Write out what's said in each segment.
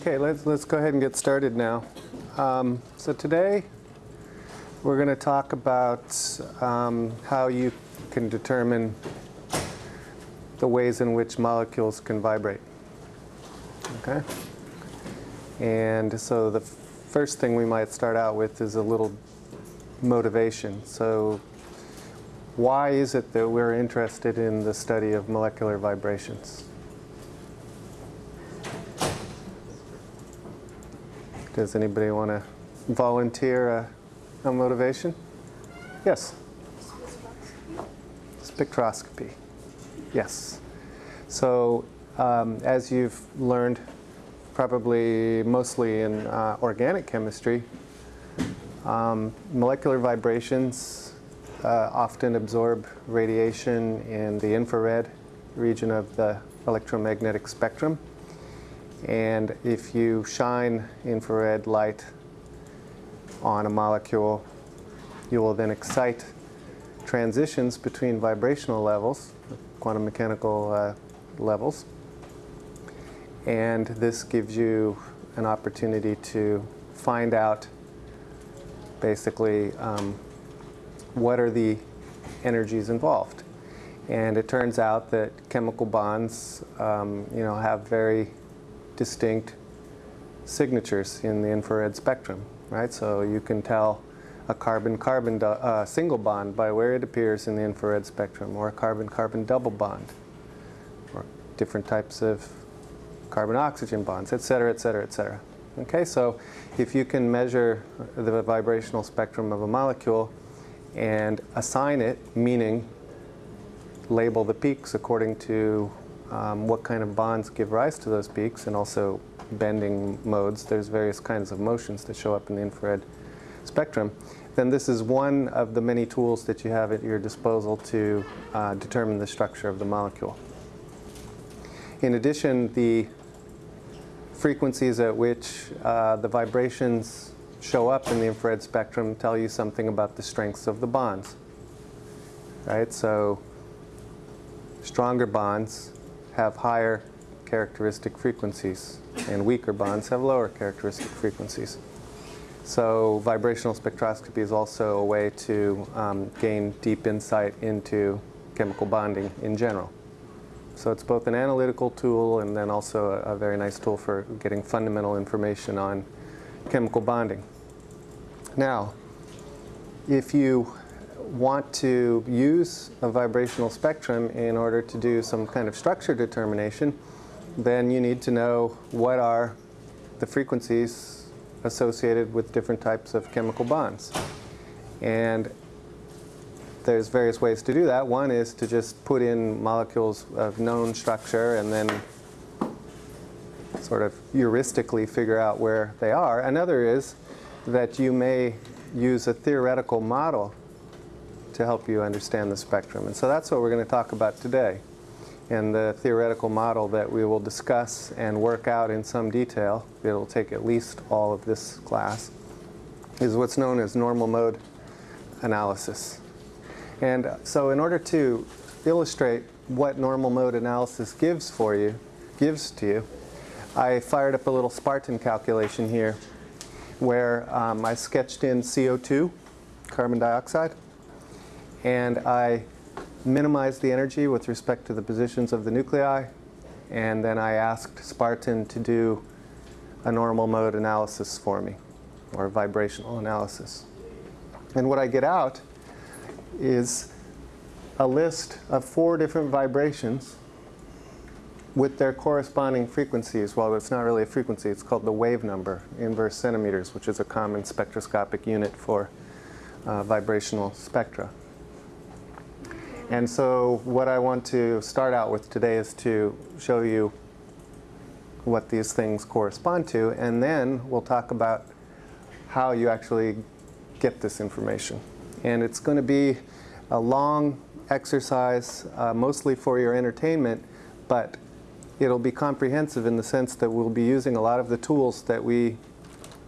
Okay, let's, let's go ahead and get started now. Um, so today we're going to talk about um, how you can determine the ways in which molecules can vibrate. Okay? And so the first thing we might start out with is a little motivation. So why is it that we're interested in the study of molecular vibrations? Does anybody want to volunteer a, a motivation? Yes? Spectroscopy. Yes. So um, as you've learned, probably mostly in uh, organic chemistry, um, molecular vibrations uh, often absorb radiation in the infrared region of the electromagnetic spectrum. And if you shine infrared light on a molecule, you will then excite transitions between vibrational levels, quantum mechanical uh, levels. And this gives you an opportunity to find out basically um, what are the energies involved. And it turns out that chemical bonds, um, you know, have very distinct signatures in the infrared spectrum, right? So you can tell a carbon-carbon uh, single bond by where it appears in the infrared spectrum, or a carbon-carbon double bond, or different types of carbon-oxygen bonds, et cetera, et cetera, et cetera. Okay, so if you can measure the vibrational spectrum of a molecule and assign it, meaning label the peaks according to um, what kind of bonds give rise to those peaks and also bending modes. There's various kinds of motions that show up in the infrared spectrum. Then this is one of the many tools that you have at your disposal to uh, determine the structure of the molecule. In addition, the frequencies at which uh, the vibrations show up in the infrared spectrum tell you something about the strengths of the bonds. Right? So stronger bonds have higher characteristic frequencies and weaker bonds have lower characteristic frequencies. So vibrational spectroscopy is also a way to um, gain deep insight into chemical bonding in general. So it's both an analytical tool and then also a, a very nice tool for getting fundamental information on chemical bonding. Now, if you want to use a vibrational spectrum in order to do some kind of structure determination, then you need to know what are the frequencies associated with different types of chemical bonds. And there's various ways to do that. One is to just put in molecules of known structure and then sort of heuristically figure out where they are. Another is that you may use a theoretical model to help you understand the spectrum. And so that's what we're going to talk about today. And the theoretical model that we will discuss and work out in some detail, it'll take at least all of this class, is what's known as normal mode analysis. And so in order to illustrate what normal mode analysis gives for you, gives to you, I fired up a little Spartan calculation here where um, I sketched in CO2, carbon dioxide, and I minimized the energy with respect to the positions of the nuclei, and then I asked Spartan to do a normal mode analysis for me, or vibrational analysis. And what I get out is a list of four different vibrations with their corresponding frequencies. Well, it's not really a frequency, it's called the wave number, inverse centimeters, which is a common spectroscopic unit for uh, vibrational spectra. And so what I want to start out with today is to show you what these things correspond to, and then we'll talk about how you actually get this information. And it's going to be a long exercise, uh, mostly for your entertainment, but it'll be comprehensive in the sense that we'll be using a lot of the tools that we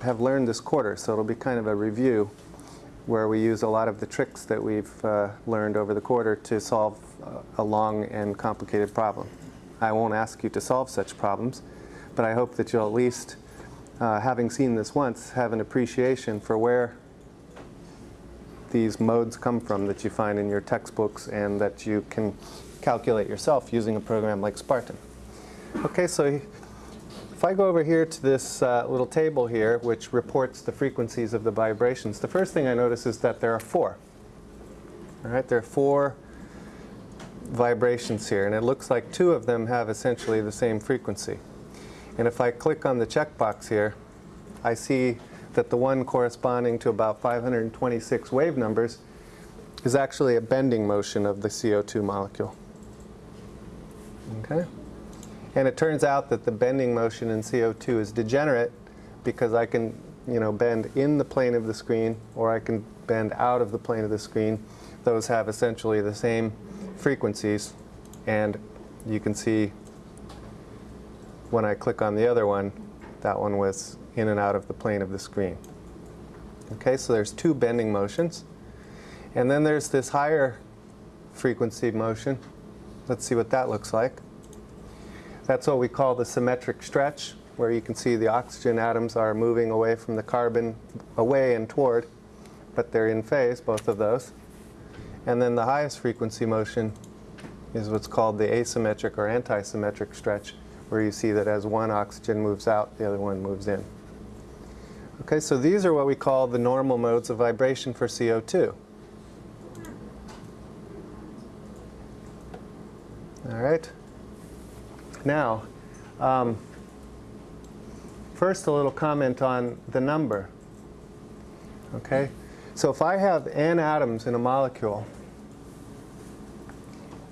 have learned this quarter. So it'll be kind of a review where we use a lot of the tricks that we've uh, learned over the quarter to solve uh, a long and complicated problem. I won't ask you to solve such problems, but I hope that you'll at least, uh, having seen this once, have an appreciation for where these modes come from that you find in your textbooks and that you can calculate yourself using a program like Spartan. Okay, so if I go over here to this uh, little table here, which reports the frequencies of the vibrations, the first thing I notice is that there are four. All right, there are four vibrations here, and it looks like two of them have essentially the same frequency. And if I click on the checkbox here, I see that the one corresponding to about 526 wave numbers is actually a bending motion of the CO2 molecule. Okay? And it turns out that the bending motion in CO2 is degenerate because I can you know, bend in the plane of the screen or I can bend out of the plane of the screen. Those have essentially the same frequencies and you can see when I click on the other one, that one was in and out of the plane of the screen. Okay, so there's two bending motions. And then there's this higher frequency motion. Let's see what that looks like. That's what we call the symmetric stretch, where you can see the oxygen atoms are moving away from the carbon, away and toward, but they're in phase, both of those. And then the highest frequency motion is what's called the asymmetric or antisymmetric stretch, where you see that as one oxygen moves out, the other one moves in. Okay, so these are what we call the normal modes of vibration for CO2. All right. Now, um, first a little comment on the number. Okay, so if I have n atoms in a molecule,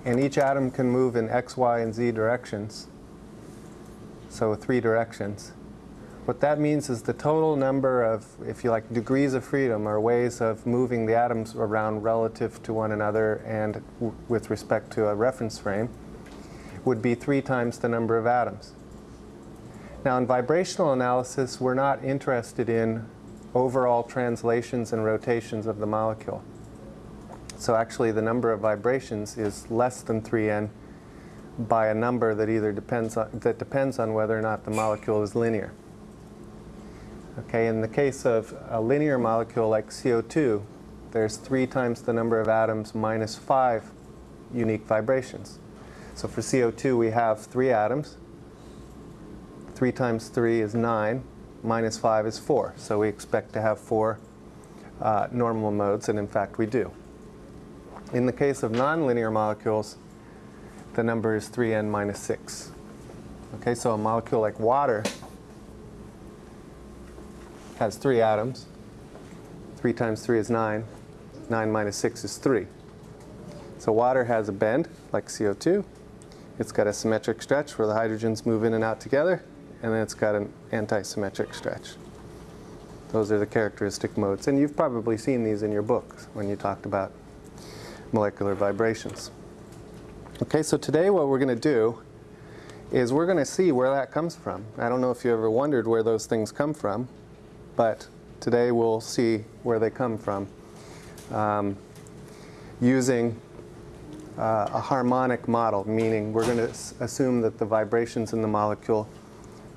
and each atom can move in x, y, and z directions, so three directions, what that means is the total number of, if you like, degrees of freedom or ways of moving the atoms around relative to one another and with respect to a reference frame would be three times the number of atoms. Now in vibrational analysis, we're not interested in overall translations and rotations of the molecule. So actually the number of vibrations is less than 3n by a number that either depends on, that depends on whether or not the molecule is linear. Okay, in the case of a linear molecule like CO2, there's three times the number of atoms minus five unique vibrations. So for CO2, we have three atoms. Three times three is nine, minus five is four. So we expect to have four uh, normal modes, and in fact we do. In the case of nonlinear molecules, the number is 3n minus 6. Okay, so a molecule like water has three atoms. 3 times 3 is 9. 9 minus 6 is 3. So water has a bend, like CO2. It's got a symmetric stretch where the hydrogens move in and out together, and then it's got an anti-symmetric stretch. Those are the characteristic modes. And you've probably seen these in your books when you talked about molecular vibrations. Okay, so today what we're going to do is we're going to see where that comes from. I don't know if you ever wondered where those things come from but today we'll see where they come from um, using uh, a harmonic model, meaning we're going to assume that the vibrations in the molecule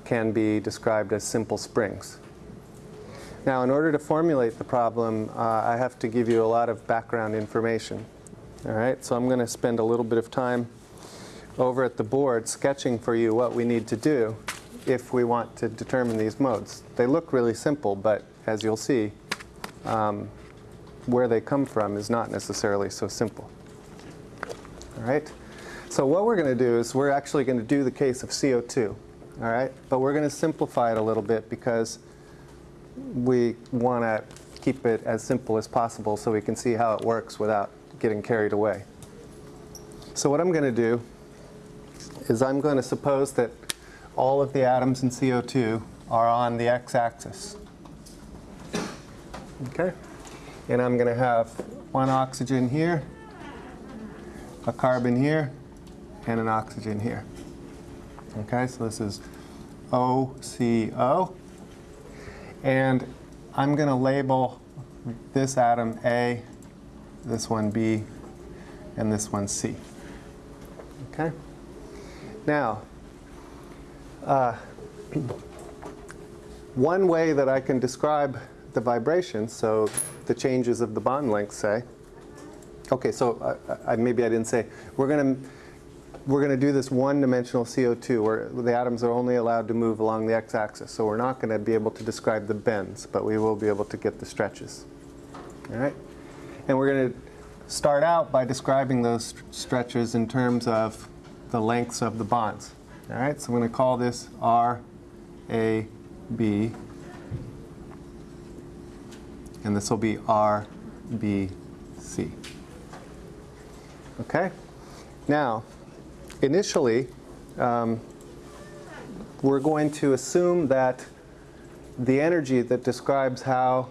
can be described as simple springs. Now, in order to formulate the problem, uh, I have to give you a lot of background information. All right, so I'm going to spend a little bit of time over at the board sketching for you what we need to do if we want to determine these modes. They look really simple, but as you'll see, um, where they come from is not necessarily so simple. All right? So what we're going to do is we're actually going to do the case of CO2. All right? But we're going to simplify it a little bit because we want to keep it as simple as possible so we can see how it works without getting carried away. So what I'm going to do is I'm going to suppose that all of the atoms in CO2 are on the x-axis. Okay? And I'm going to have one oxygen here, a carbon here, and an oxygen here. Okay, so this is OCO. And I'm going to label this atom A, this one B, and this one C. Okay? Now, uh, one way that I can describe the vibrations, so the changes of the bond length, say, okay, so I, I, maybe I didn't say, we're going to we're going to do this one-dimensional CO2 where the atoms are only allowed to move along the x-axis. So we're not going to be able to describe the bends, but we will be able to get the stretches. All right? And we're going to start out by describing those stretches in terms of the lengths of the bonds. All right? So I'm going to call this R, A, B. And this will be R, B, C. Okay? Now, initially, um, we're going to assume that the energy that describes how,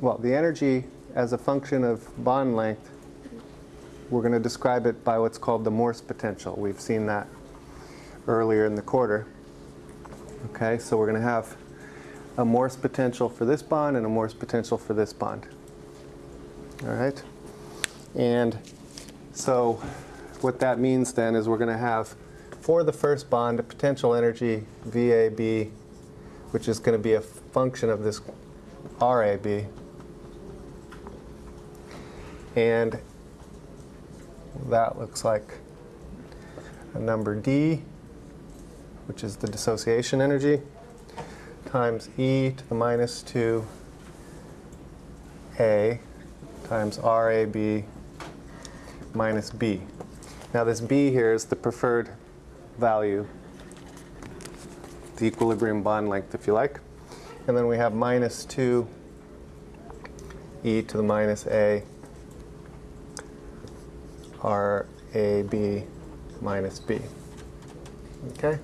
well, the energy as a function of bond length, we're going to describe it by what's called the Morse potential. We've seen that earlier in the quarter. Okay, so we're going to have a Morse potential for this bond and a Morse potential for this bond. All right? And so what that means then is we're going to have, for the first bond, a potential energy VAB, which is going to be a function of this RAB. And that looks like a number D, which is the dissociation energy, times e to the minus 2 a times RAB minus b. Now this b here is the preferred value, the equilibrium bond length if you like. And then we have minus 2 e to the minus a r a b minus b. Okay?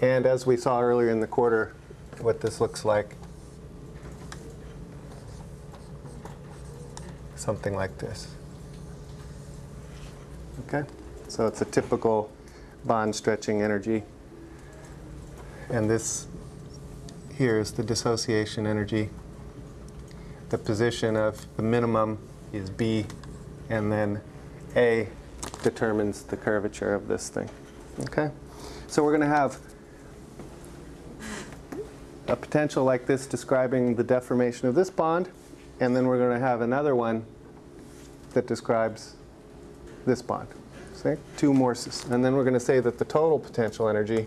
And as we saw earlier in the quarter, what this looks like, something like this. Okay? So it's a typical bond stretching energy. And this here is the dissociation energy. The position of the minimum is B, and then A determines the curvature of this thing. Okay? So we're going to have a potential like this describing the deformation of this bond, and then we're going to have another one that describes this bond. See? Two Morses. And then we're going to say that the total potential energy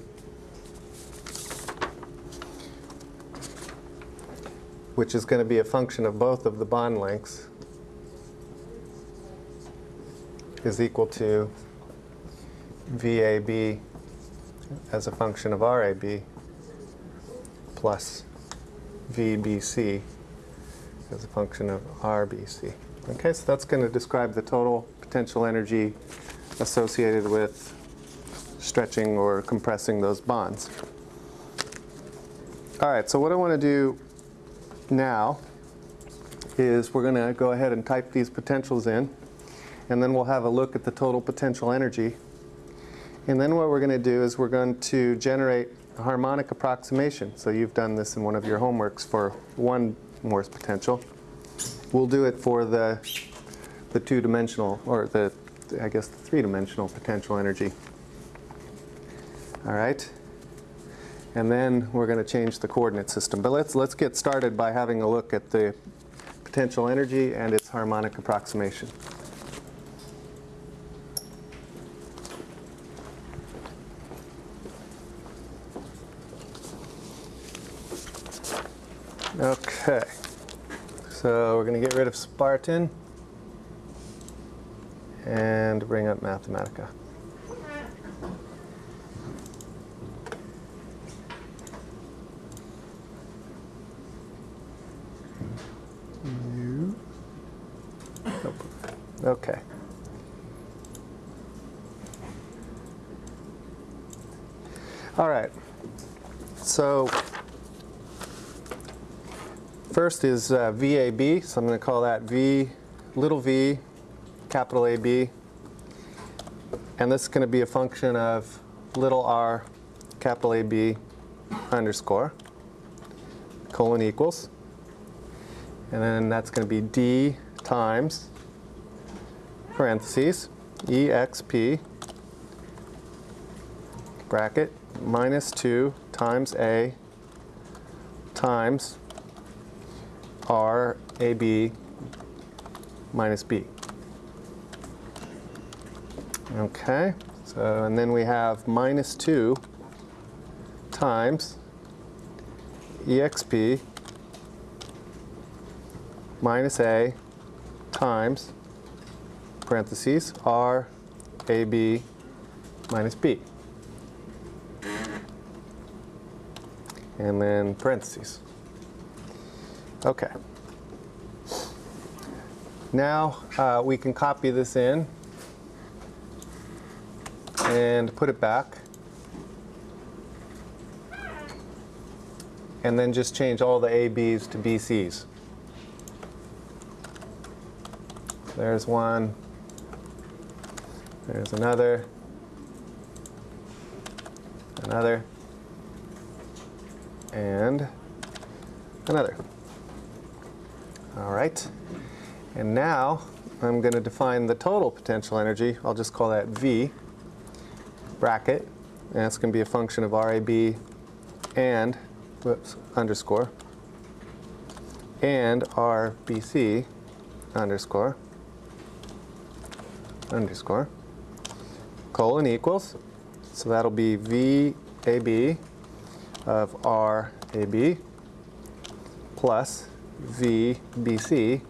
which is going to be a function of both of the bond lengths, is equal to VAB as a function of RAB plus VBC as a function of RBC. Okay, so that's going to describe the total potential energy associated with stretching or compressing those bonds. All right, so what I want to do now is we're going to go ahead and type these potentials in, and then we'll have a look at the total potential energy. And then what we're going to do is we're going to generate a harmonic approximation. So you've done this in one of your homeworks for one Morse potential. We'll do it for the, the two-dimensional, or the, I guess, the three-dimensional potential energy. All right? And then we're going to change the coordinate system. But let's, let's get started by having a look at the potential energy and its harmonic approximation. Okay, so we're going to get rid of Spartan and bring up Mathematica. You. Okay. All right. So first is uh, VAB. So I'm going to call that V, little v, capital AB. And this is going to be a function of little r, capital AB, underscore, colon equals. And then that's going to be D times parentheses, EXP, bracket, minus 2 times A times R AB minus B. Okay, so and then we have minus 2 times exp minus a times parentheses r ab minus b. And then parentheses. Okay. Now uh, we can copy this in and put it back. And then just change all the ABs to BCs. There's one. There's another. Another. And another. All right. And now I'm going to define the total potential energy. I'll just call that V bracket. And that's going to be a function of RAB and, whoops, underscore, and RBC underscore, underscore, colon equals. So that'll be VAB of RAB plus VBC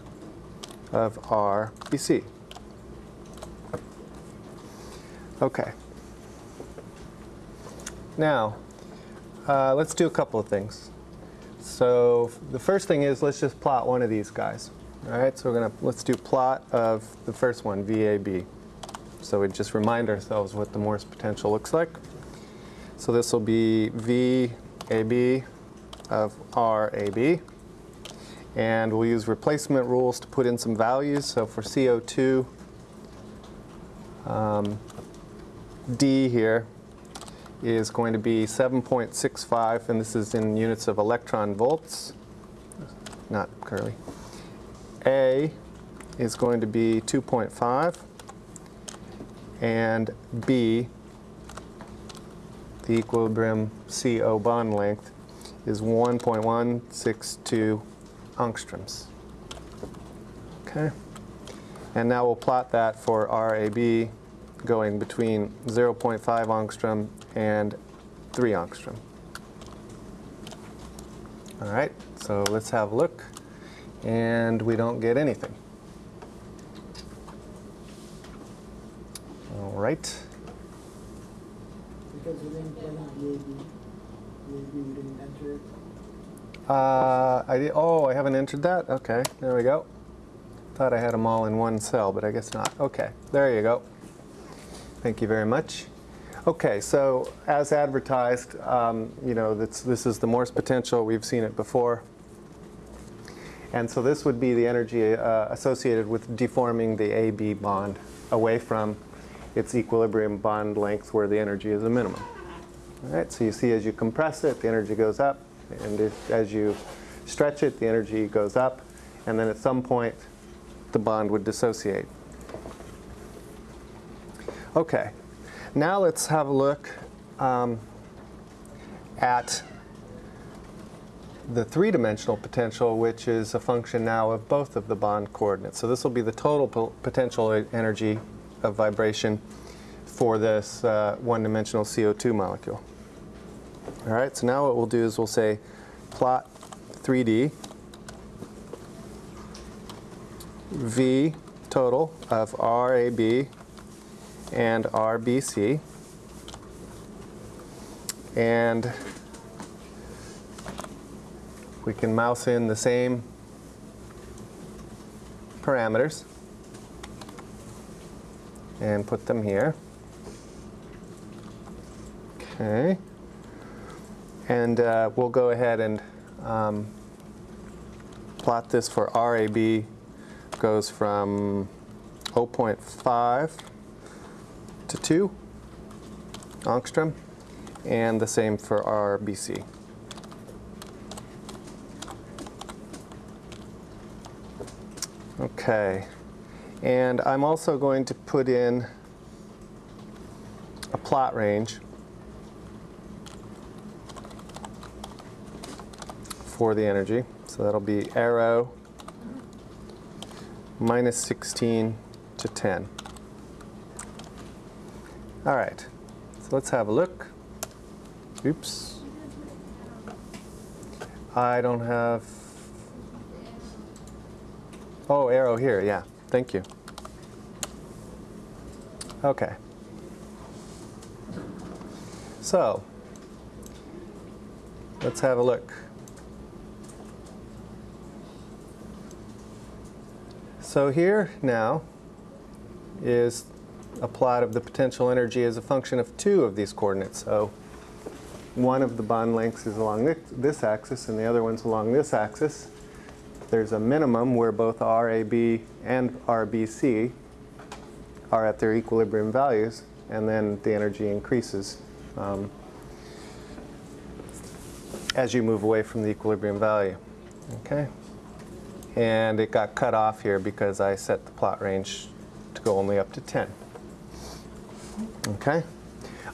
of RBC. Okay. Now, uh, let's do a couple of things. So the first thing is let's just plot one of these guys. All right, so we're gonna let's do plot of the first one, VAB. So we just remind ourselves what the Morse potential looks like. So this will be VAB of RAB. And we'll use replacement rules to put in some values. So for CO2, um, D here is going to be 7.65, and this is in units of electron volts, not curly. A is going to be 2.5, and B, the equilibrium CO bond length, is 1.162 angstroms. Okay. And now we'll plot that for RAB going between 0.5 angstrom and 3 angstrom. All right, so let's have a look. And we don't get anything. All right. Because you didn't put in VAB, VAB, you didn't enter it. Uh, I did, oh, I haven't entered that? Okay, there we go. Thought I had them all in one cell, but I guess not. Okay, there you go. Thank you very much. Okay, so as advertised, um, you know, this, this is the Morse potential. We've seen it before. And so this would be the energy uh, associated with deforming the AB bond away from its equilibrium bond length where the energy is a minimum. All right, so you see as you compress it, the energy goes up. And if, as you stretch it, the energy goes up. And then at some point, the bond would dissociate. Okay, now let's have a look um, at the three-dimensional potential, which is a function now of both of the bond coordinates. So this will be the total po potential energy of vibration for this uh, one-dimensional CO2 molecule. All right, so now what we'll do is we'll say plot 3D V total of RAB and RBC. And we can mouse in the same parameters and put them here. Okay. And uh, we'll go ahead and um, plot this for RAB goes from 0.5 to 2 angstrom, and the same for RBC. Okay, and I'm also going to put in a plot range for the energy. So that'll be arrow minus 16 to 10. All right, so let's have a look. Oops. I don't have, oh, arrow here, yeah, thank you. Okay. So, let's have a look. So here now is a plot of the potential energy as a function of two of these coordinates. So one of the bond lengths is along this, this axis and the other one's along this axis. There's a minimum where both RAB and RBC are at their equilibrium values and then the energy increases um, as you move away from the equilibrium value. Okay? And it got cut off here because I set the plot range to go only up to 10. Okay?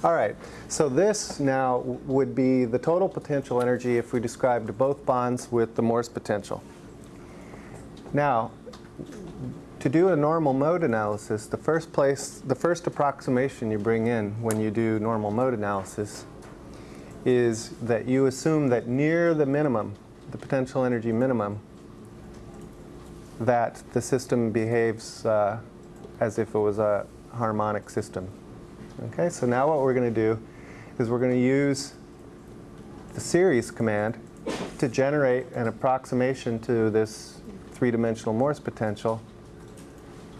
All right, so this now would be the total potential energy if we described both bonds with the Morse potential. Now, to do a normal mode analysis, the first place, the first approximation you bring in when you do normal mode analysis is that you assume that near the minimum, the potential energy minimum, that the system behaves uh, as if it was a harmonic system. Okay, so now what we're going to do is we're going to use the series command to generate an approximation to this three-dimensional Morse potential.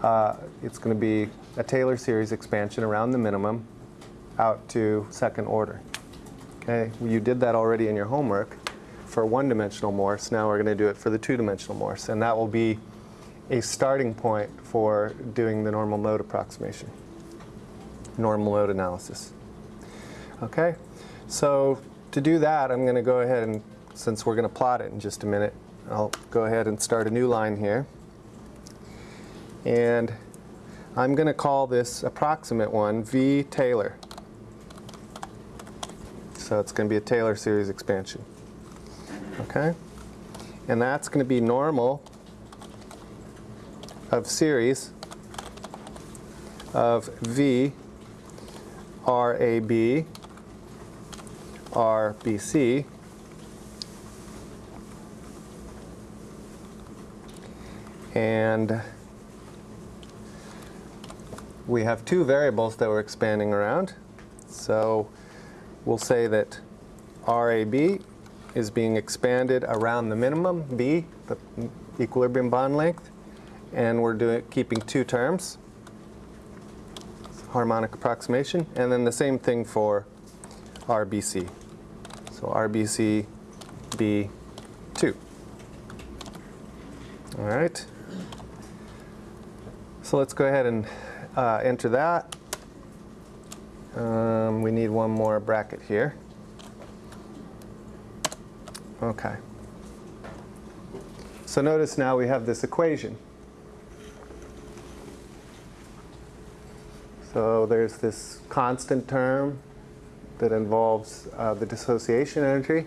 Uh, it's going to be a Taylor series expansion around the minimum out to second order. Okay, you did that already in your homework for one-dimensional Morse. Now we're going to do it for the two-dimensional Morse, and that will be a starting point for doing the normal mode approximation, normal mode analysis. Okay, so to do that, I'm going to go ahead and, since we're going to plot it in just a minute, I'll go ahead and start a new line here. And I'm going to call this approximate one V Taylor. So it's going to be a Taylor series expansion. Okay? And that's going to be normal of series of V RAB RBC and we have two variables that we're expanding around. So we'll say that RAB is being expanded around the minimum, B, the equilibrium bond length, and we're doing keeping two terms, harmonic approximation, and then the same thing for RBC. So RBC B2. All right. So let's go ahead and uh, enter that. Um, we need one more bracket here. Okay. So notice now we have this equation. So there's this constant term that involves uh, the dissociation energy.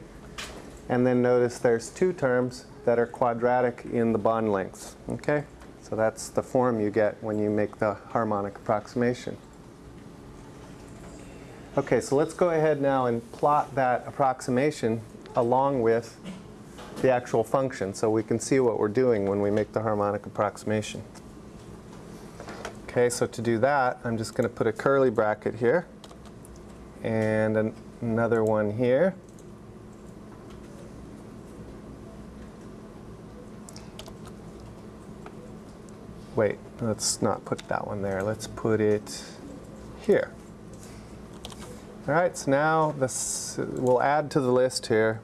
And then notice there's two terms that are quadratic in the bond lengths. Okay? So that's the form you get when you make the harmonic approximation. Okay, so let's go ahead now and plot that approximation along with the actual function so we can see what we're doing when we make the harmonic approximation. Okay, so to do that, I'm just going to put a curly bracket here and an another one here. Wait, let's not put that one there. Let's put it here. All right, so now this, we'll add to the list here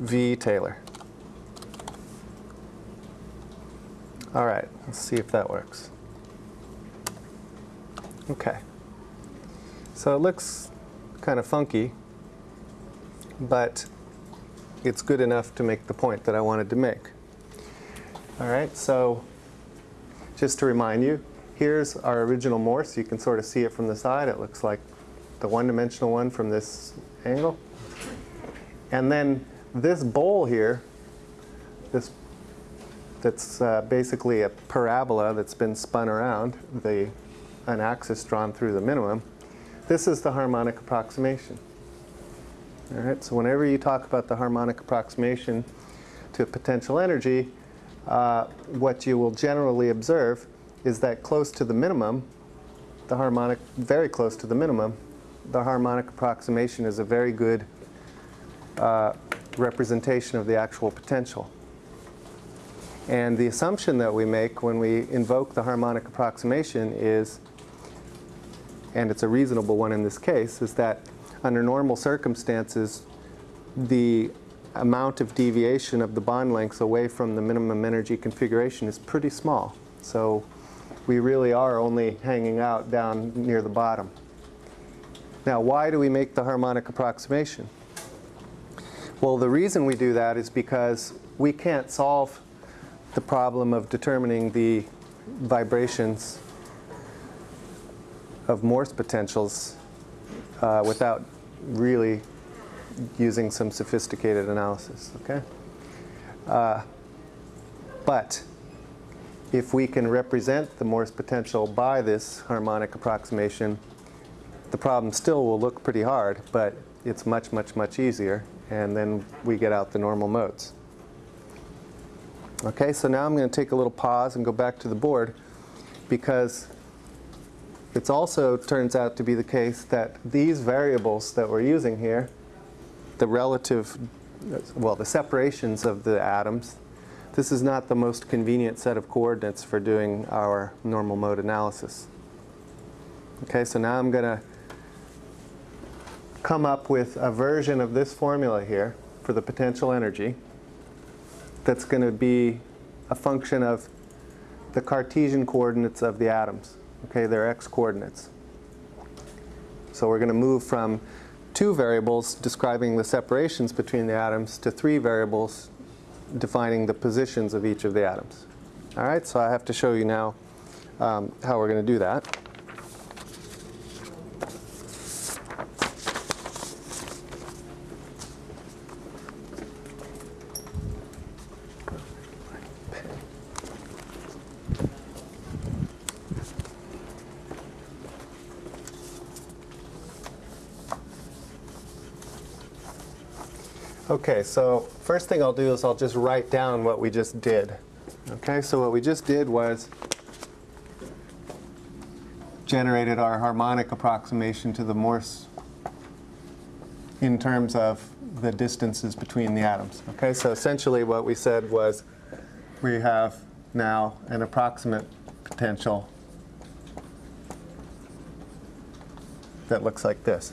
V Taylor. All right, let's see if that works. Okay. So it looks kind of funky, but it's good enough to make the point that I wanted to make. All right, so just to remind you, here's our original Morse. You can sort of see it from the side. It looks like the one-dimensional one from this angle. And then this bowl here, this that's uh, basically a parabola that's been spun around, the, an axis drawn through the minimum, this is the harmonic approximation. All right, so whenever you talk about the harmonic approximation to potential energy, uh, what you will generally observe is that close to the minimum, the harmonic, very close to the minimum, the harmonic approximation is a very good uh, representation of the actual potential. And the assumption that we make when we invoke the harmonic approximation is, and it's a reasonable one in this case, is that under normal circumstances, the amount of deviation of the bond lengths away from the minimum energy configuration is pretty small. So we really are only hanging out down near the bottom. Now, why do we make the harmonic approximation? Well, the reason we do that is because we can't solve the problem of determining the vibrations of Morse potentials uh, without really using some sophisticated analysis, okay? Uh, but if we can represent the Morse potential by this harmonic approximation, the problem still will look pretty hard, but it's much, much, much easier, and then we get out the normal modes. Okay, so now I'm going to take a little pause and go back to the board because it also turns out to be the case that these variables that we're using here, the relative, well, the separations of the atoms, this is not the most convenient set of coordinates for doing our normal mode analysis. Okay, so now I'm going to come up with a version of this formula here for the potential energy that's going to be a function of the Cartesian coordinates of the atoms. Okay, they're x coordinates. So we're going to move from two variables describing the separations between the atoms to three variables defining the positions of each of the atoms. All right, so I have to show you now um, how we're going to do that. Okay, so first thing I'll do is I'll just write down what we just did. Okay, so what we just did was generated our harmonic approximation to the Morse in terms of the distances between the atoms. Okay, so essentially what we said was we have now an approximate potential that looks like this.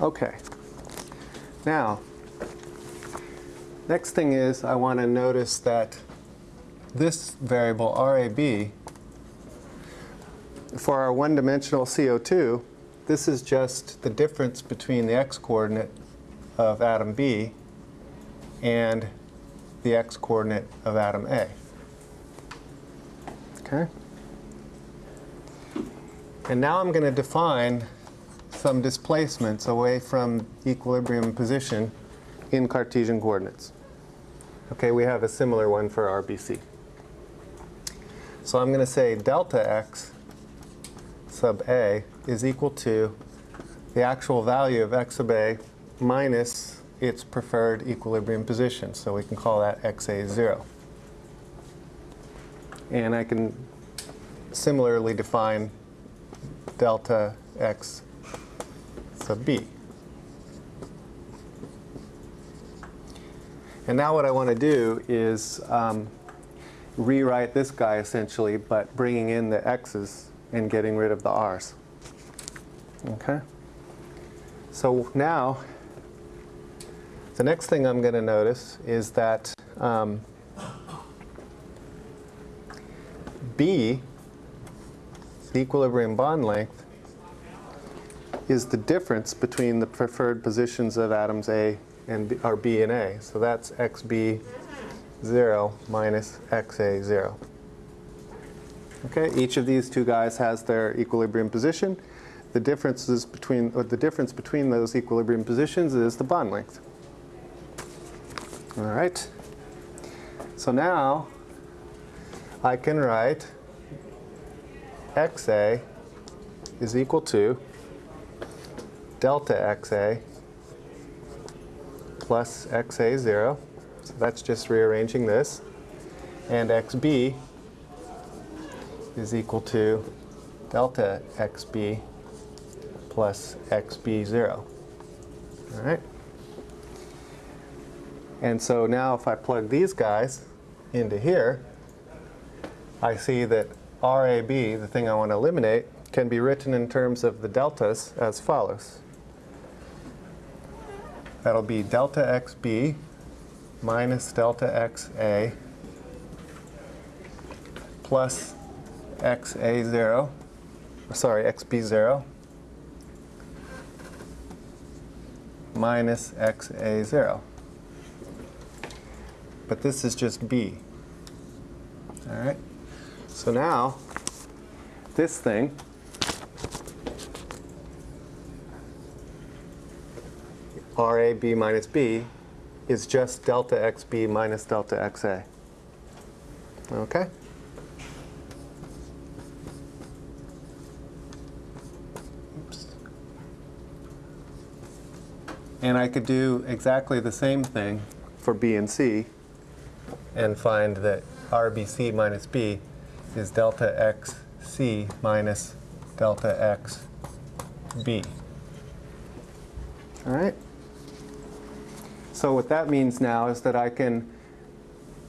Okay. Now, next thing is I want to notice that this variable RAB, for our one-dimensional CO2, this is just the difference between the x-coordinate of atom B and the x-coordinate of atom A. Okay? And now I'm going to define some displacements away from equilibrium position in Cartesian coordinates. Okay, we have a similar one for RBC. So I'm going to say delta x sub a is equal to the actual value of x sub a minus its preferred equilibrium position. So we can call that xa0. And I can similarly define delta x sub b. And now what I want to do is um, rewrite this guy essentially, but bringing in the x's and getting rid of the r's. Okay? So now, the next thing I'm going to notice is that um, b the equilibrium bond length is the difference between the preferred positions of atoms A and B, or B and A. So that's XB 0 minus XA 0. Okay, each of these two guys has their equilibrium position. The differences between, the difference between those equilibrium positions is the bond length. All right. So now I can write XA is equal to delta XA plus XA 0. So that's just rearranging this. And XB is equal to delta XB plus XB 0. All right? And so now if I plug these guys into here, I see that RAB, the thing I want to eliminate, can be written in terms of the deltas as follows. That'll be delta XB minus delta XA plus XA0, sorry, XB0 minus XA0. But this is just B. All right? So now, this thing RAB minus B is just delta XB minus delta XA. Okay? Oops. And I could do exactly the same thing for B and C and find that RBC minus B is delta XC minus delta XB. All right? So what that means now is that I can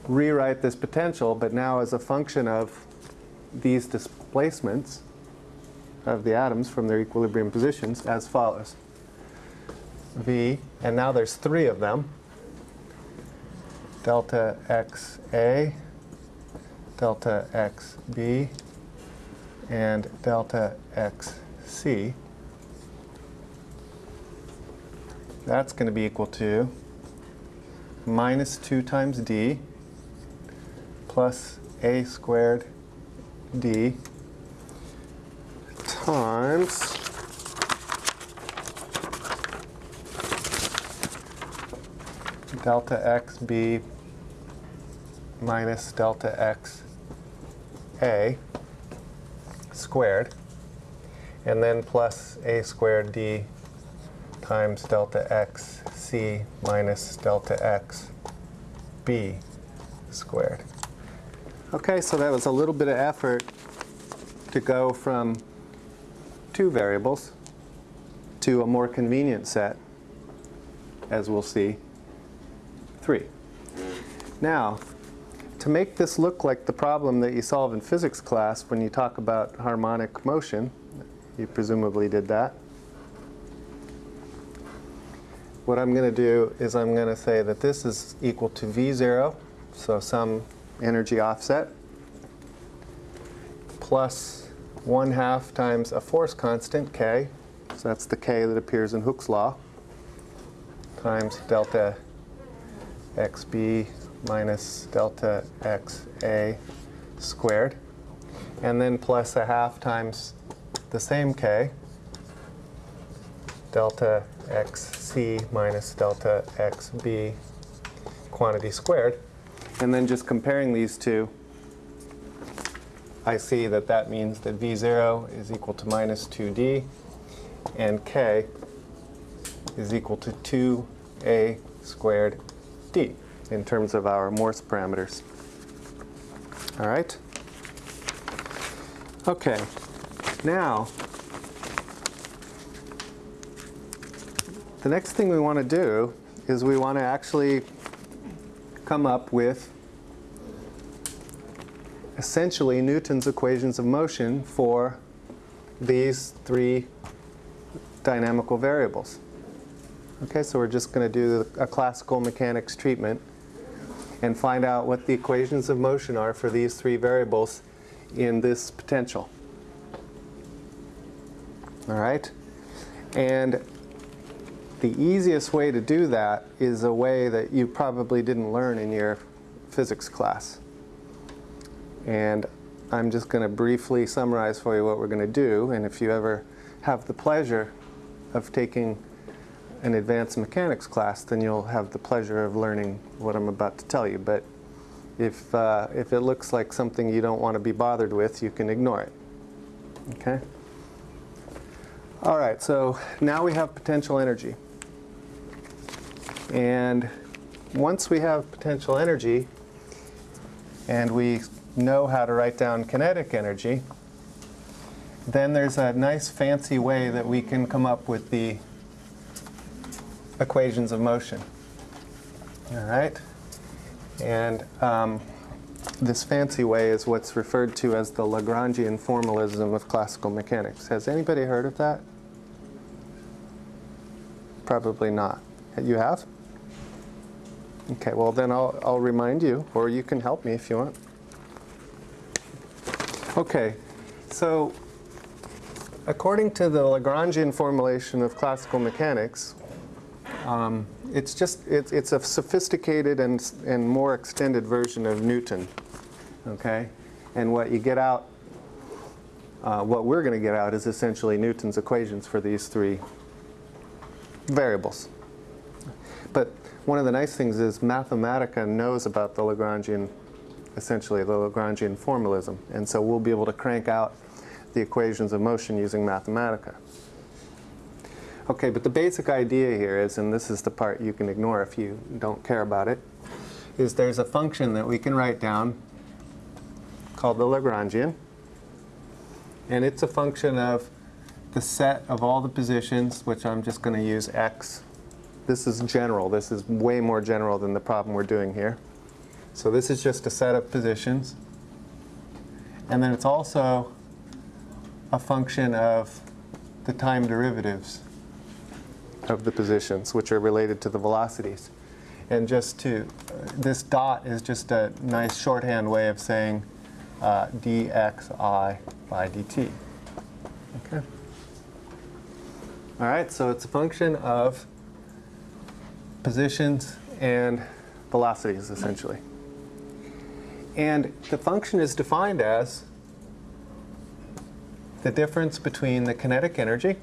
rewrite this potential, but now as a function of these displacements of the atoms from their equilibrium positions as follows. V, and now there's three of them. Delta XA, delta XB, and delta XC. That's going to be equal to minus 2 times d plus a squared d times delta xb minus delta x a squared and then plus a squared d times delta x c minus delta x b squared. Okay, so that was a little bit of effort to go from two variables to a more convenient set, as we'll see, three. Now, to make this look like the problem that you solve in physics class when you talk about harmonic motion, you presumably did that, what I'm going to do is I'm going to say that this is equal to V0, so some energy offset, plus 1 half times a force constant, K, so that's the K that appears in Hooke's law, times delta XB minus delta XA squared, and then plus a half times the same K, delta xc minus delta xb quantity squared. And then just comparing these two, I see that that means that V0 is equal to minus 2d and k is equal to 2a squared d in terms of our Morse parameters. All right? Okay. Now, the next thing we want to do is we want to actually come up with essentially Newton's equations of motion for these three dynamical variables. Okay, so we're just going to do a classical mechanics treatment and find out what the equations of motion are for these three variables in this potential. All right? And the easiest way to do that is a way that you probably didn't learn in your physics class. And I'm just going to briefly summarize for you what we're going to do. And if you ever have the pleasure of taking an advanced mechanics class, then you'll have the pleasure of learning what I'm about to tell you. But if, uh, if it looks like something you don't want to be bothered with, you can ignore it. Okay? All right, so now we have potential energy. And once we have potential energy, and we know how to write down kinetic energy, then there's a nice fancy way that we can come up with the equations of motion. All right? And um, this fancy way is what's referred to as the Lagrangian formalism of classical mechanics. Has anybody heard of that? Probably not. You have? Okay, well then I'll, I'll remind you, or you can help me if you want. Okay, so according to the Lagrangian formulation of classical mechanics, um, it's just it's, it's a sophisticated and, and more extended version of Newton. Okay, and what you get out, uh, what we're going to get out is essentially Newton's equations for these three variables. But one of the nice things is Mathematica knows about the Lagrangian, essentially the Lagrangian formalism, and so we'll be able to crank out the equations of motion using Mathematica. Okay, but the basic idea here is, and this is the part you can ignore if you don't care about it, is there's a function that we can write down called the Lagrangian, and it's a function of the set of all the positions, which I'm just going to use x. This is general. This is way more general than the problem we're doing here. So this is just a set of positions. And then it's also a function of the time derivatives of the positions, which are related to the velocities. And just to, this dot is just a nice shorthand way of saying uh, dxi by dt. Okay. All right, so it's a function of positions and velocities, essentially. And the function is defined as the difference between the kinetic energy,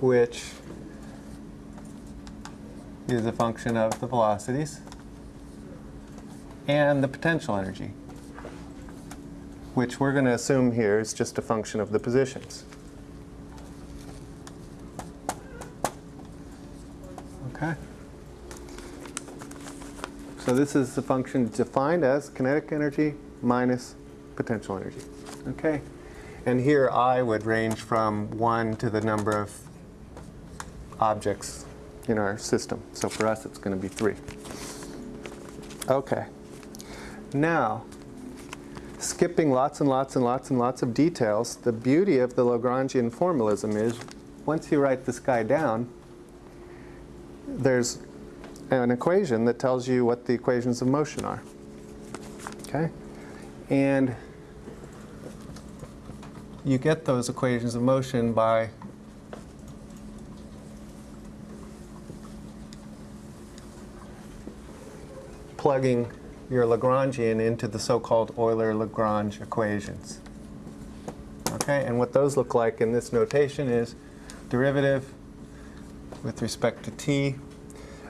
which is a function of the velocities, and the potential energy, which we're going to assume here is just a function of the positions. Okay. So this is the function defined as kinetic energy minus potential energy. Okay. And here I would range from 1 to the number of objects in our system. So for us it's going to be 3. Okay. Now, skipping lots and lots and lots and lots of details, the beauty of the Lagrangian formalism is once you write this guy down, there's an equation that tells you what the equations of motion are. Okay? And you get those equations of motion by plugging your Lagrangian into the so-called Euler-Lagrange equations. Okay, and what those look like in this notation is derivative with respect to t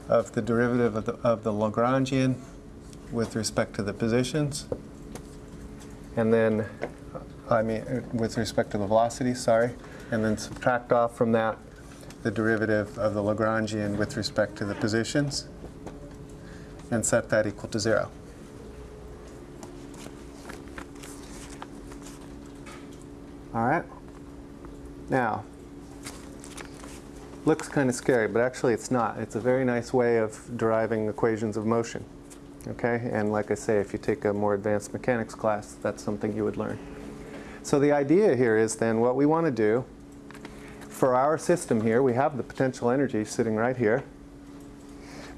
of the derivative of the, of the Lagrangian with respect to the positions. And then, I mean, uh, with respect to the velocity, sorry. And then subtract off from that the derivative of the Lagrangian with respect to the positions and set that equal to zero. All right. Now, looks kind of scary, but actually it's not. It's a very nice way of deriving equations of motion. Okay, and like I say, if you take a more advanced mechanics class, that's something you would learn. So the idea here is then what we want to do for our system here, we have the potential energy sitting right here.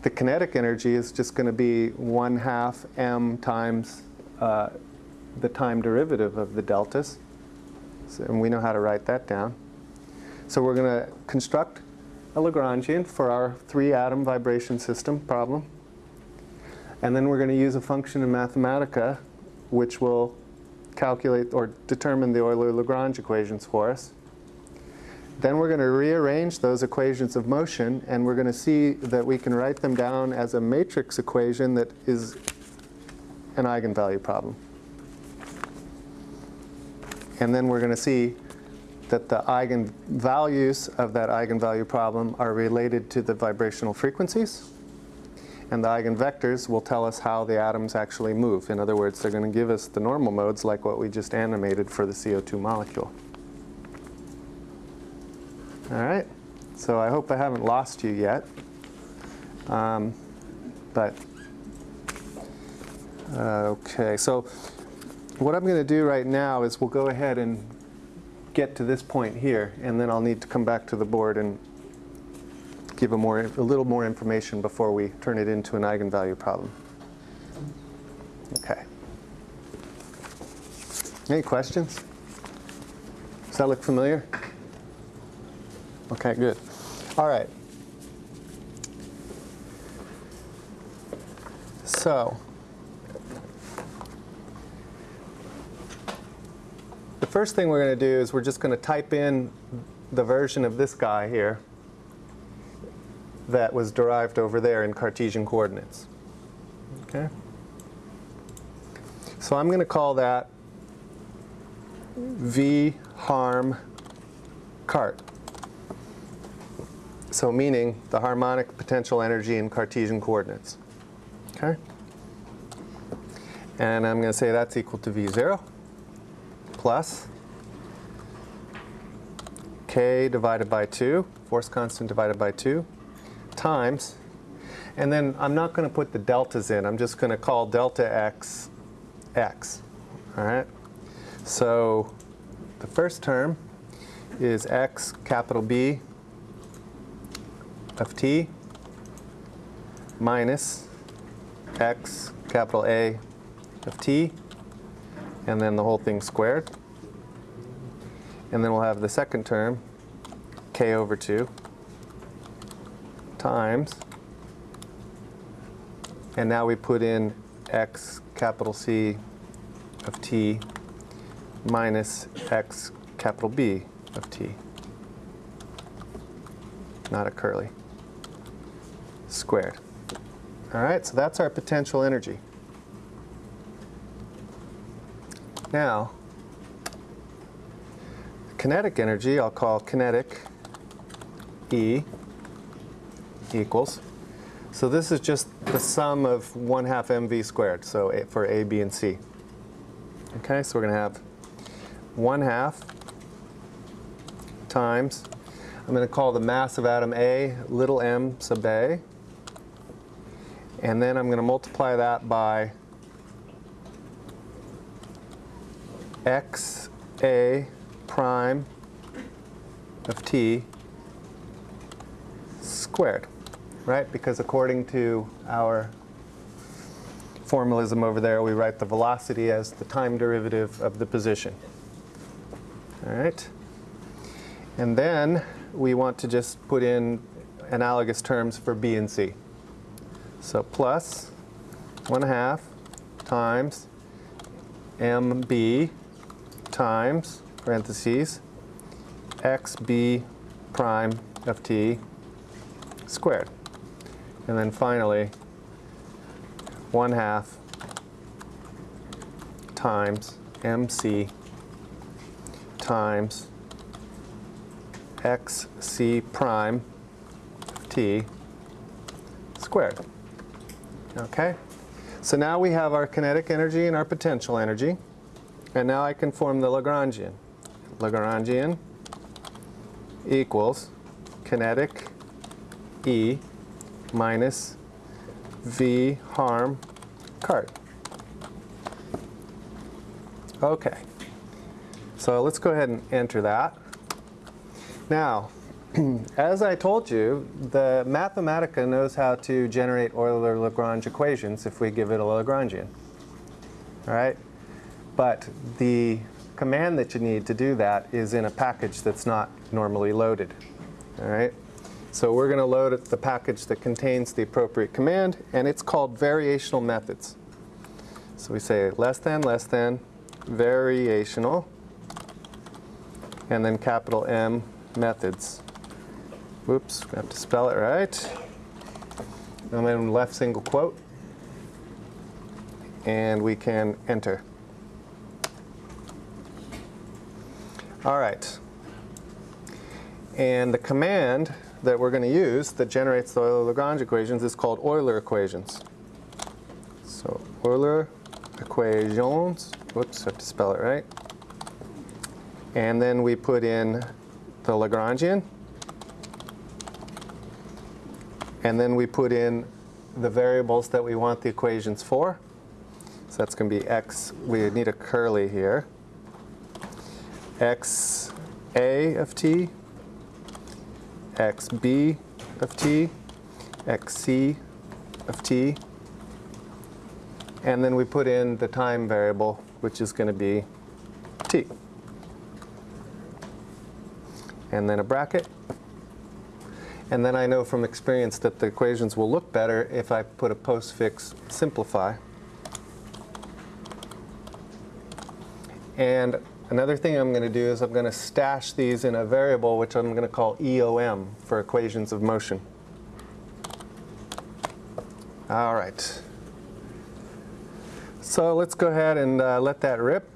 The kinetic energy is just going to be 1 half m times uh, the time derivative of the deltas. So- And we know how to write that down. So we're going to construct a Lagrangian for our three atom vibration system problem. And then we're going to use a function in Mathematica which will calculate or determine the Euler-Lagrange equations for us. Then we're going to rearrange those equations of motion and we're going to see that we can write them down as a matrix equation that is an eigenvalue problem. And then we're going to see that the eigenvalues of that eigenvalue problem are related to the vibrational frequencies. And the eigenvectors will tell us how the atoms actually move. In other words, they're going to give us the normal modes like what we just animated for the CO2 molecule. All right, so I hope I haven't lost you yet. Um, but, uh, okay, so what I'm going to do right now is we'll go ahead and get to this point here, and then I'll need to come back to the board and give a, more, a little more information before we turn it into an eigenvalue problem. Okay. Any questions? Does that look familiar? Okay, good. All right. So, the first thing we're going to do is we're just going to type in the version of this guy here that was derived over there in Cartesian coordinates. Okay? So I'm going to call that V harm cart. So meaning the harmonic potential energy in Cartesian coordinates. Okay? And I'm going to say that's equal to V0 plus k divided by 2, force constant divided by 2, times, and then I'm not going to put the deltas in. I'm just going to call delta x x. All right? So the first term is x capital B of t minus x capital A of t, and then the whole thing squared. And then we'll have the second term, k over 2, times, and now we put in x capital C of t minus x capital B of t. Not a curly. Squared. All right, so that's our potential energy. Now, kinetic energy I'll call kinetic E equals. So this is just the sum of 1 half mv squared, so for A, B, and C. Okay, so we're going to have 1 half times, I'm going to call the mass of atom A little m sub A, and then I'm going to multiply that by x A prime of t squared, right? Because according to our formalism over there, we write the velocity as the time derivative of the position. All right? And then we want to just put in analogous terms for B and C. So plus 1 half times MB times, parentheses, XB prime of t squared. And then finally, 1 half times mc times xc prime of t squared. Okay? So now we have our kinetic energy and our potential energy. And now I can form the Lagrangian. Lagrangian equals kinetic E minus V harm cart. Okay. So let's go ahead and enter that. Now, as I told you, the Mathematica knows how to generate Euler-Lagrange equations if we give it a Lagrangian. All right? But the command that you need to do that is in a package that's not normally loaded. All right? So we're going to load the package that contains the appropriate command, and it's called variational methods. So we say less than, less than, variational, and then capital M methods. Whoops, we have to spell it right. And then left single quote. And we can enter. All right. And the command that we're going to use that generates the Euler-Lagrange equations is called Euler equations. So Euler equations, whoops, I have to spell it right. And then we put in the Lagrangian. And then we put in the variables that we want the equations for. So that's going to be x, we need a curly here. X a of t, x b of t, x c of t. And then we put in the time variable, which is going to be t. And then a bracket. And then I know from experience that the equations will look better if I put a postfix simplify. And another thing I'm going to do is I'm going to stash these in a variable which I'm going to call EOM for equations of motion. All right. So let's go ahead and uh, let that rip.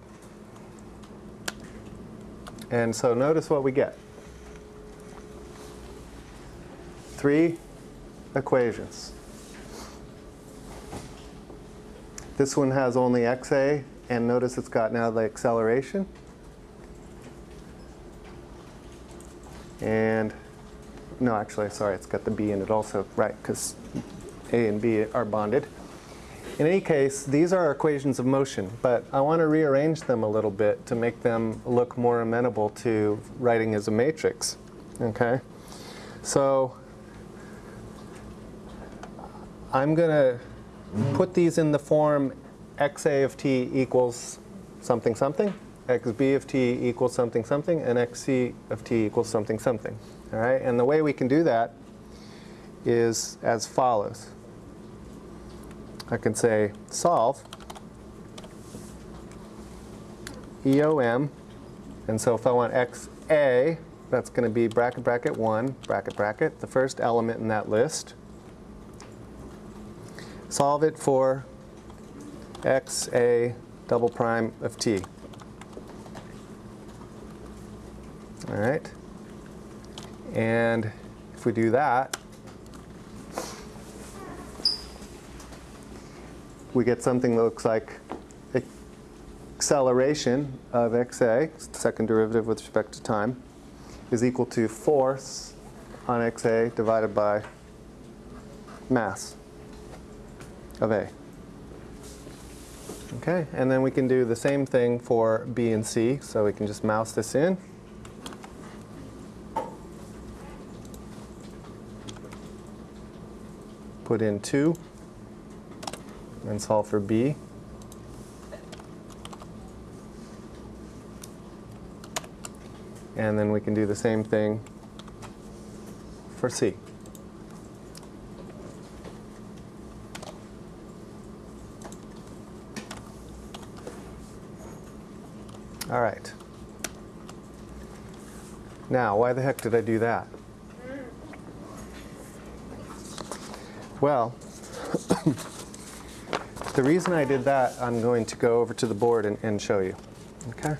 And so notice what we get. Three equations. This one has only xa, and notice it's got now the acceleration. And, no, actually, sorry, it's got the b in it also, right, because a and b are bonded. In any case, these are equations of motion, but I want to rearrange them a little bit to make them look more amenable to writing as a matrix. Okay? So I'm going to put these in the form xa of t equals something something, xb of t equals something something, and xc of t equals something something. All right? And the way we can do that is as follows. I can say solve EOM, and so if I want XA, that's going to be bracket, bracket 1, bracket, bracket, the first element in that list. Solve it for XA double prime of T. All right. And if we do that, we get something that looks like acceleration of xa, second derivative with respect to time, is equal to force on xa divided by mass of a. Okay, and then we can do the same thing for b and c, so we can just mouse this in. Put in 2 and solve for B. And then we can do the same thing for C. All right. Now, why the heck did I do that? Well, the reason I did that, I'm going to go over to the board and, and show you. Okay?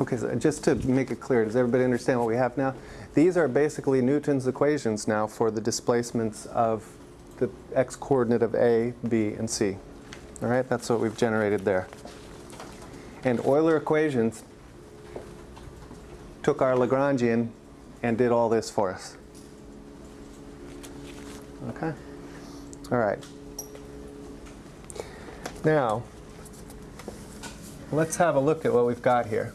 Okay, so just to make it clear, does everybody understand what we have now? These are basically Newton's equations now for the displacements of the x-coordinate of A, B, and C. All right, that's what we've generated there. And Euler equations took our Lagrangian and did all this for us. Okay? All right. Now, let's have a look at what we've got here.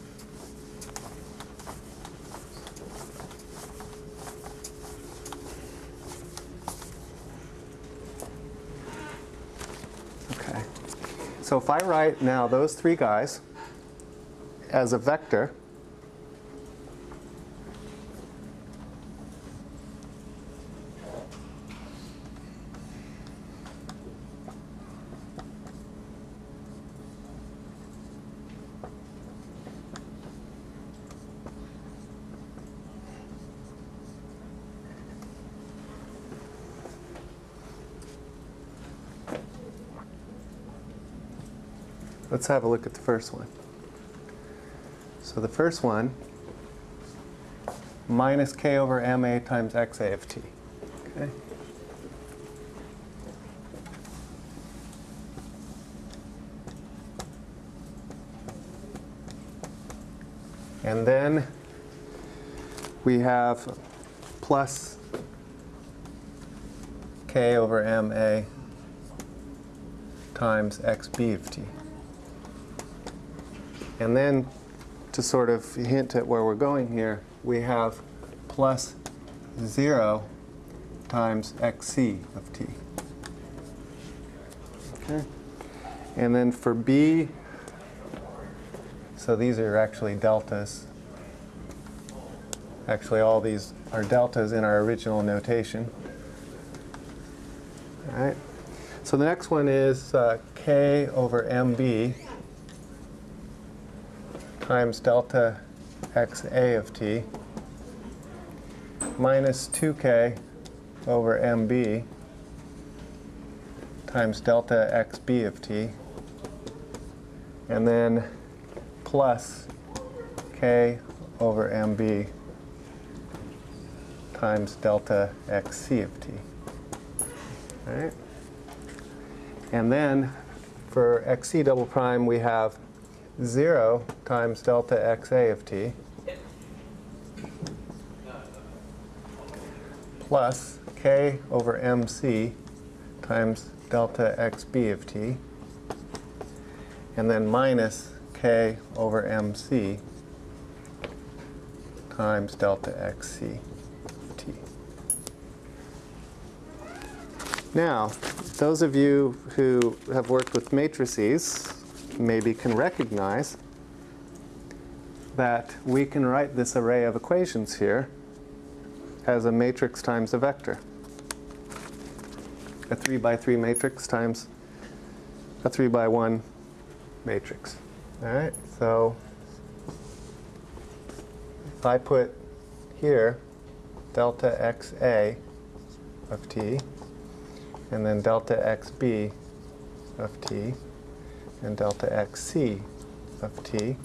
So if I write now those three guys as a vector, Let's have a look at the first one. So the first one, minus k over ma times xa of t. Okay. And then we have plus k over ma times xb of t. And then to sort of hint at where we're going here, we have plus 0 times xc of t. Okay. And then for b, so these are actually deltas. Actually, all these are deltas in our original notation. All right. So the next one is uh, k over mb times delta xa of t minus 2k over mb times delta xb of t and then plus k over mb times delta xc of t. All right? And then for xc double prime we have 0 times delta xa of t plus k over mc times delta xb of t and then minus k over mc times delta xc of t. Now, those of you who have worked with matrices maybe can recognize that we can write this array of equations here as a matrix times a vector. A 3 by 3 matrix times a 3 by 1 matrix. All right, so if I put here delta xa of t and then delta xb of t and delta xc of t,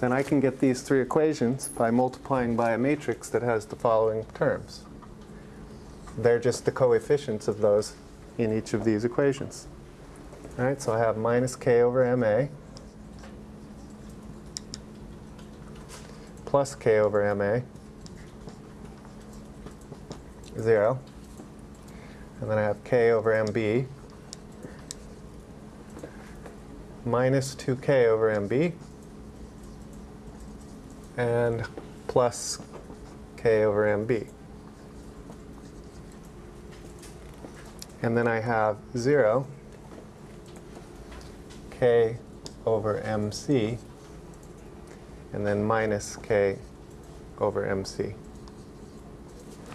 then I can get these three equations by multiplying by a matrix that has the following terms. They're just the coefficients of those in each of these equations. All right, so I have minus k over ma plus k over ma, 0. And then I have k over mb minus 2k over mb and plus k over mb. And then I have 0 k over mc and then minus k over mc.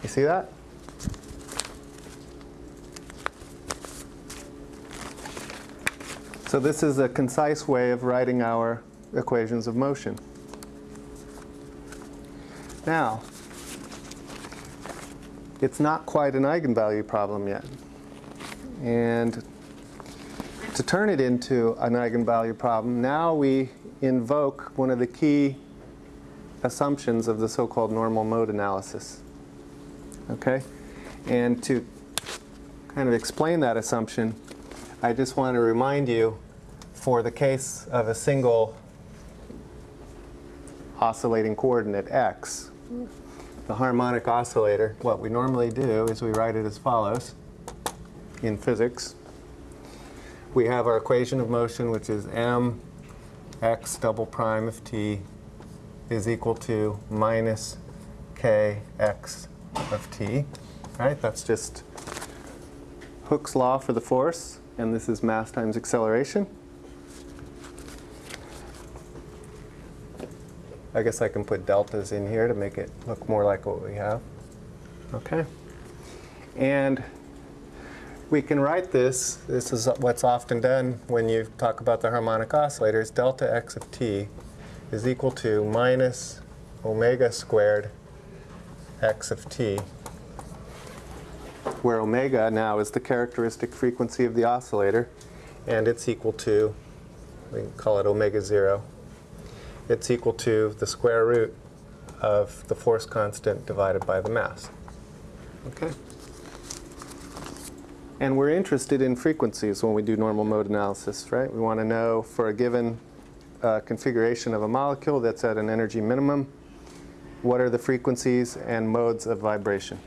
You see that? So this is a concise way of writing our equations of motion. Now, it's not quite an eigenvalue problem yet. And to turn it into an eigenvalue problem, now we invoke one of the key assumptions of the so-called normal mode analysis. Okay? And to kind of explain that assumption, I just want to remind you, for the case of a single oscillating coordinate x, the harmonic oscillator, what we normally do is we write it as follows in physics. We have our equation of motion, which is m x double prime of t is equal to minus k x of t. Right? That's just Hooke's law for the force and this is mass times acceleration. I guess I can put deltas in here to make it look more like what we have. Okay. And we can write this. This is what's often done when you talk about the harmonic oscillators. Delta x of t is equal to minus omega squared x of t where omega now is the characteristic frequency of the oscillator, and it's equal to, we can call it omega 0, it's equal to the square root of the force constant divided by the mass. Okay? And we're interested in frequencies when we do normal mode analysis, right? We want to know for a given uh, configuration of a molecule that's at an energy minimum, what are the frequencies and modes of vibration.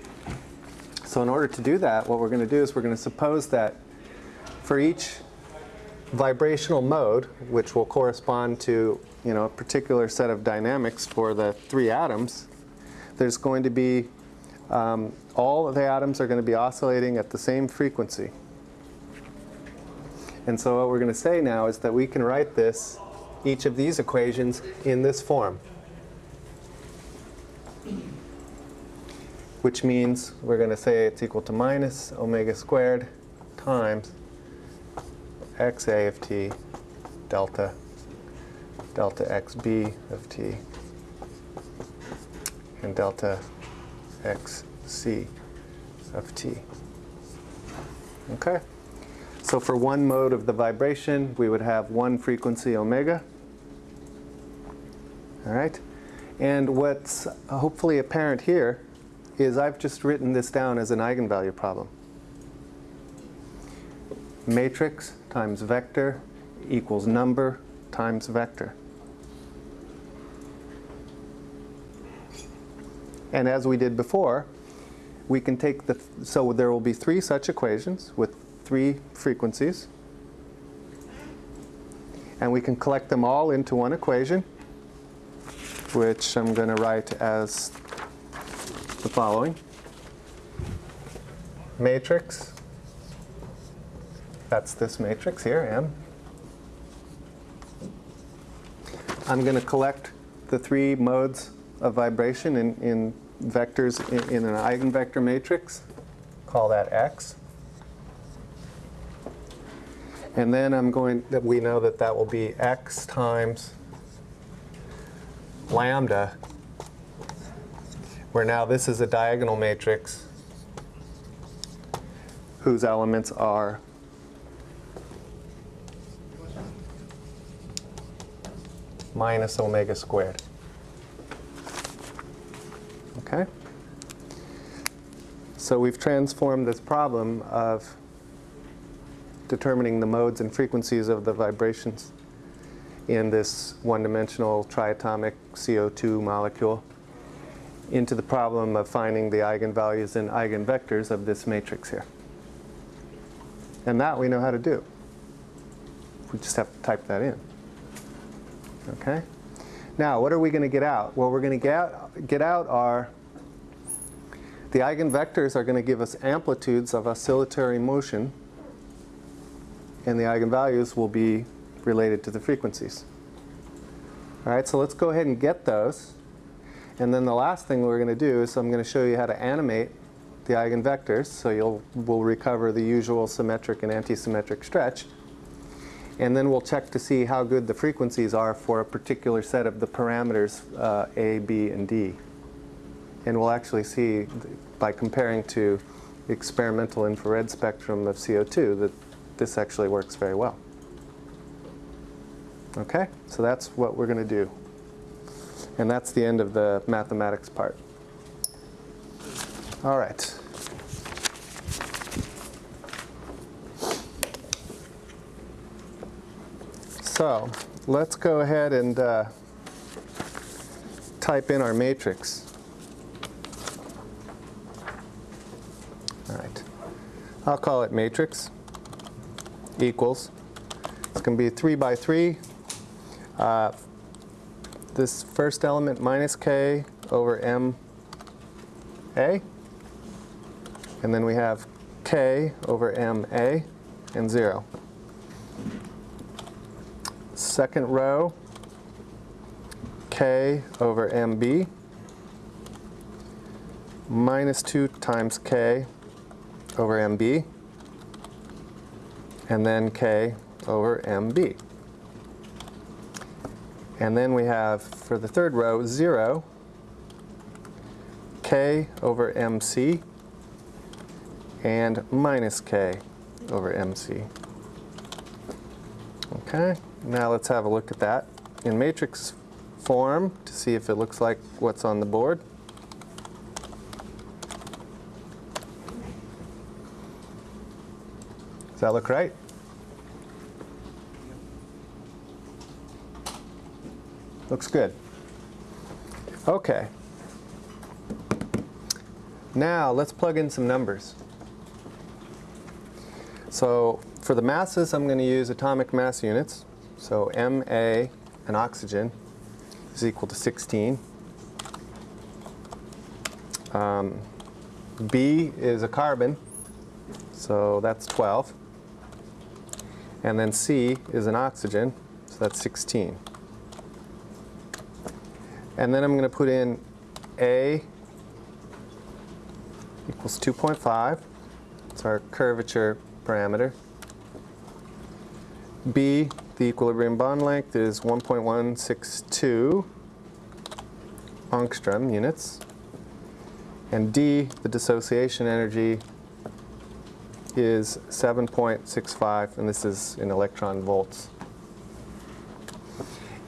So in order to do that, what we're going to do is we're going to suppose that for each vibrational mode, which will correspond to you know, a particular set of dynamics for the three atoms, there's going to be um, all of the atoms are going to be oscillating at the same frequency. And so what we're going to say now is that we can write this, each of these equations, in this form. Which means we're going to say it's equal to minus omega squared times xa of t delta delta xb of t and delta xc of t. Okay? So for one mode of the vibration, we would have one frequency omega. All right? And what's hopefully apparent here is I've just written this down as an eigenvalue problem. Matrix times vector equals number times vector. And as we did before, we can take the, so there will be three such equations with three frequencies. And we can collect them all into one equation, which I'm going to write as the following. Matrix, that's this matrix here, M. I'm going to collect the three modes of vibration in, in vectors in, in an eigenvector matrix. Call that X. And then I'm going, that we know that that will be X times lambda, where now this is a diagonal matrix whose elements are minus omega squared. Okay? So we've transformed this problem of determining the modes and frequencies of the vibrations in this one-dimensional triatomic CO2 molecule into the problem of finding the eigenvalues and eigenvectors of this matrix here. And that we know how to do. We just have to type that in. Okay? Now, what are we going to get out? Well, we're going to get out, get out are the eigenvectors are going to give us amplitudes of oscillatory motion, and the eigenvalues will be related to the frequencies. All right, so let's go ahead and get those. And then the last thing we're going to do is I'm going to show you how to animate the eigenvectors, so you'll we'll recover the usual symmetric and antisymmetric stretch. And then we'll check to see how good the frequencies are for a particular set of the parameters uh, A, B, and D. And we'll actually see by comparing to experimental infrared spectrum of CO2 that this actually works very well. Okay, so that's what we're going to do. And that's the end of the mathematics part. All right. So let's go ahead and uh, type in our matrix. All right. I'll call it matrix equals. It's going to be 3 by 3. Uh, this first element minus k over m a. And then we have k over m a and 0. Second row, k over mb minus 2 times k over mb and then k over mb. And then we have, for the third row, 0, k over mc, and minus k over mc. Okay, now let's have a look at that in matrix form to see if it looks like what's on the board. Does that look right? Looks good. Okay. Now let's plug in some numbers. So for the masses, I'm going to use atomic mass units. So Ma, an oxygen, is equal to 16. Um, B is a carbon, so that's 12. And then C is an oxygen, so that's 16. And then I'm going to put in A equals 2.5. It's our curvature parameter. B, the equilibrium bond length, is 1.162 angstrom units. And D, the dissociation energy, is 7.65, and this is in electron volts.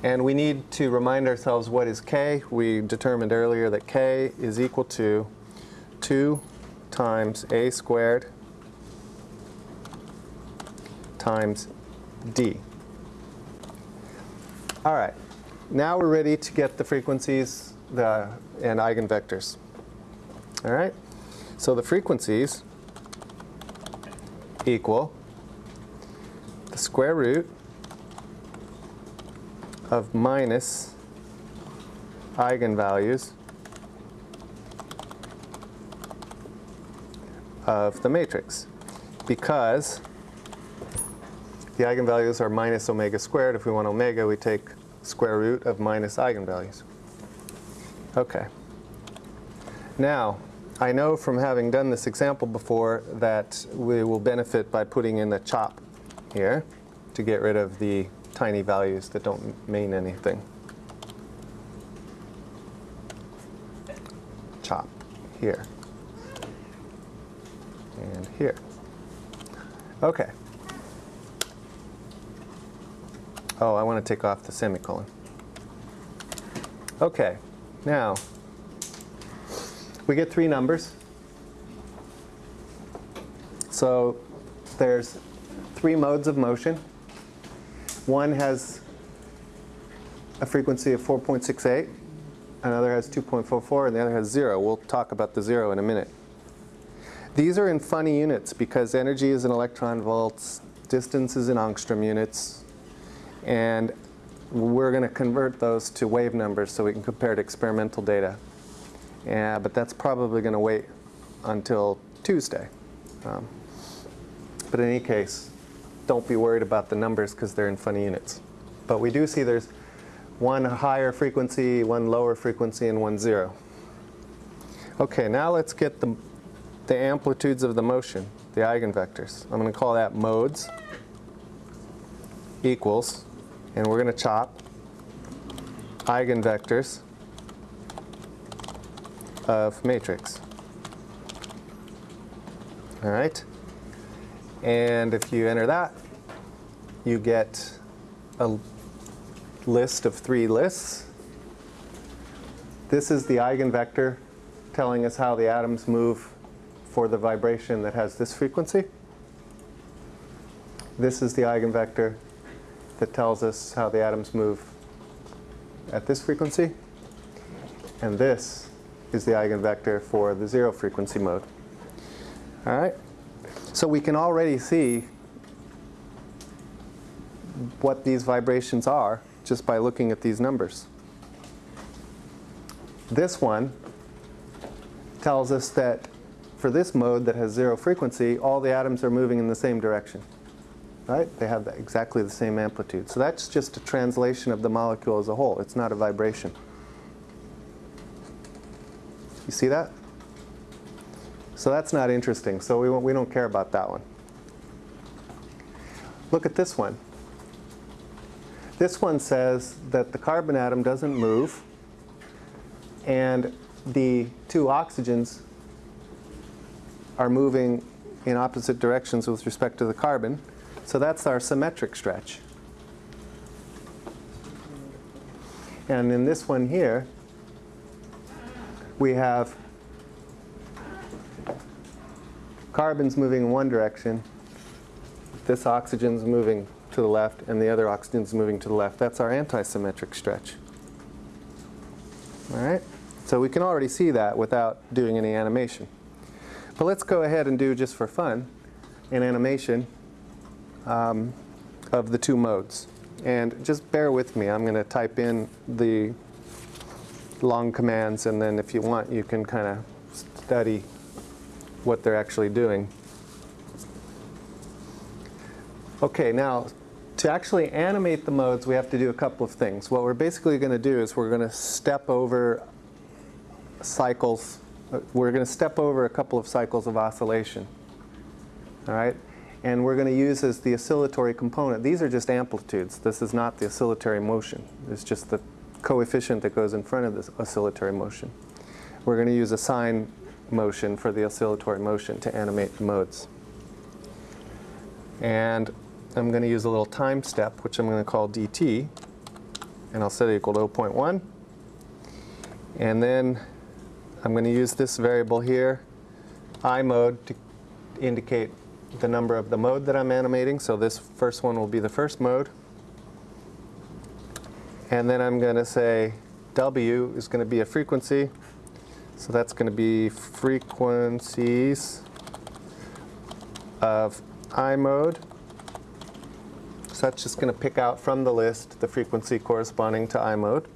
And we need to remind ourselves what is K. We determined earlier that K is equal to 2 times A squared times D. All right, now we're ready to get the frequencies the, and eigenvectors. All right, so the frequencies equal the square root of minus eigenvalues of the matrix because the eigenvalues are minus omega squared. If we want omega, we take square root of minus eigenvalues. Okay. Now, I know from having done this example before that we will benefit by putting in a chop here to get rid of the tiny values that don't mean anything. Chop here and here. Okay. Oh, I want to take off the semicolon. Okay, now we get three numbers. So there's three modes of motion. One has a frequency of 4.68, another has 2.44, and the other has zero. We'll talk about the zero in a minute. These are in funny units because energy is in electron volts, distance is in angstrom units, and we're going to convert those to wave numbers so we can compare to experimental data. Yeah, but that's probably going to wait until Tuesday. Um, but in any case, don't be worried about the numbers because they're in funny units. But we do see there's one higher frequency, one lower frequency, and one zero. Okay, now let's get the, the amplitudes of the motion, the eigenvectors. I'm going to call that modes equals, and we're going to chop eigenvectors of matrix. All right? And if you enter that, you get a list of three lists. This is the eigenvector telling us how the atoms move for the vibration that has this frequency. This is the eigenvector that tells us how the atoms move at this frequency. And this is the eigenvector for the zero frequency mode. All right? So we can already see what these vibrations are just by looking at these numbers. This one tells us that for this mode that has zero frequency, all the atoms are moving in the same direction. right? They have exactly the same amplitude. So that's just a translation of the molecule as a whole. It's not a vibration. You see that? So that's not interesting. So we, we don't care about that one. Look at this one. This one says that the carbon atom doesn't move and the two oxygens are moving in opposite directions with respect to the carbon. So that's our symmetric stretch. And in this one here, we have carbons moving in one direction, this oxygen's moving to the left, and the other oxygen's moving to the left. That's our antisymmetric stretch. All right? So we can already see that without doing any animation. But let's go ahead and do, just for fun, an animation um, of the two modes. And just bear with me. I'm going to type in the long commands, and then if you want, you can kind of study what they're actually doing. Okay, now to actually animate the modes, we have to do a couple of things. What we're basically going to do is we're going to step over cycles. We're going to step over a couple of cycles of oscillation. All right? And we're going to use as the oscillatory component. These are just amplitudes. This is not the oscillatory motion. It's just the coefficient that goes in front of this oscillatory motion. We're going to use a sine motion for the oscillatory motion to animate the modes. And I'm going to use a little time step, which I'm going to call dt, and I'll set it equal to 0.1. And then I'm going to use this variable here, i mode, to indicate the number of the mode that I'm animating. So this first one will be the first mode. And then I'm going to say w is going to be a frequency. So that's going to be frequencies of i mode. So that's just going to pick out from the list the frequency corresponding to i mode.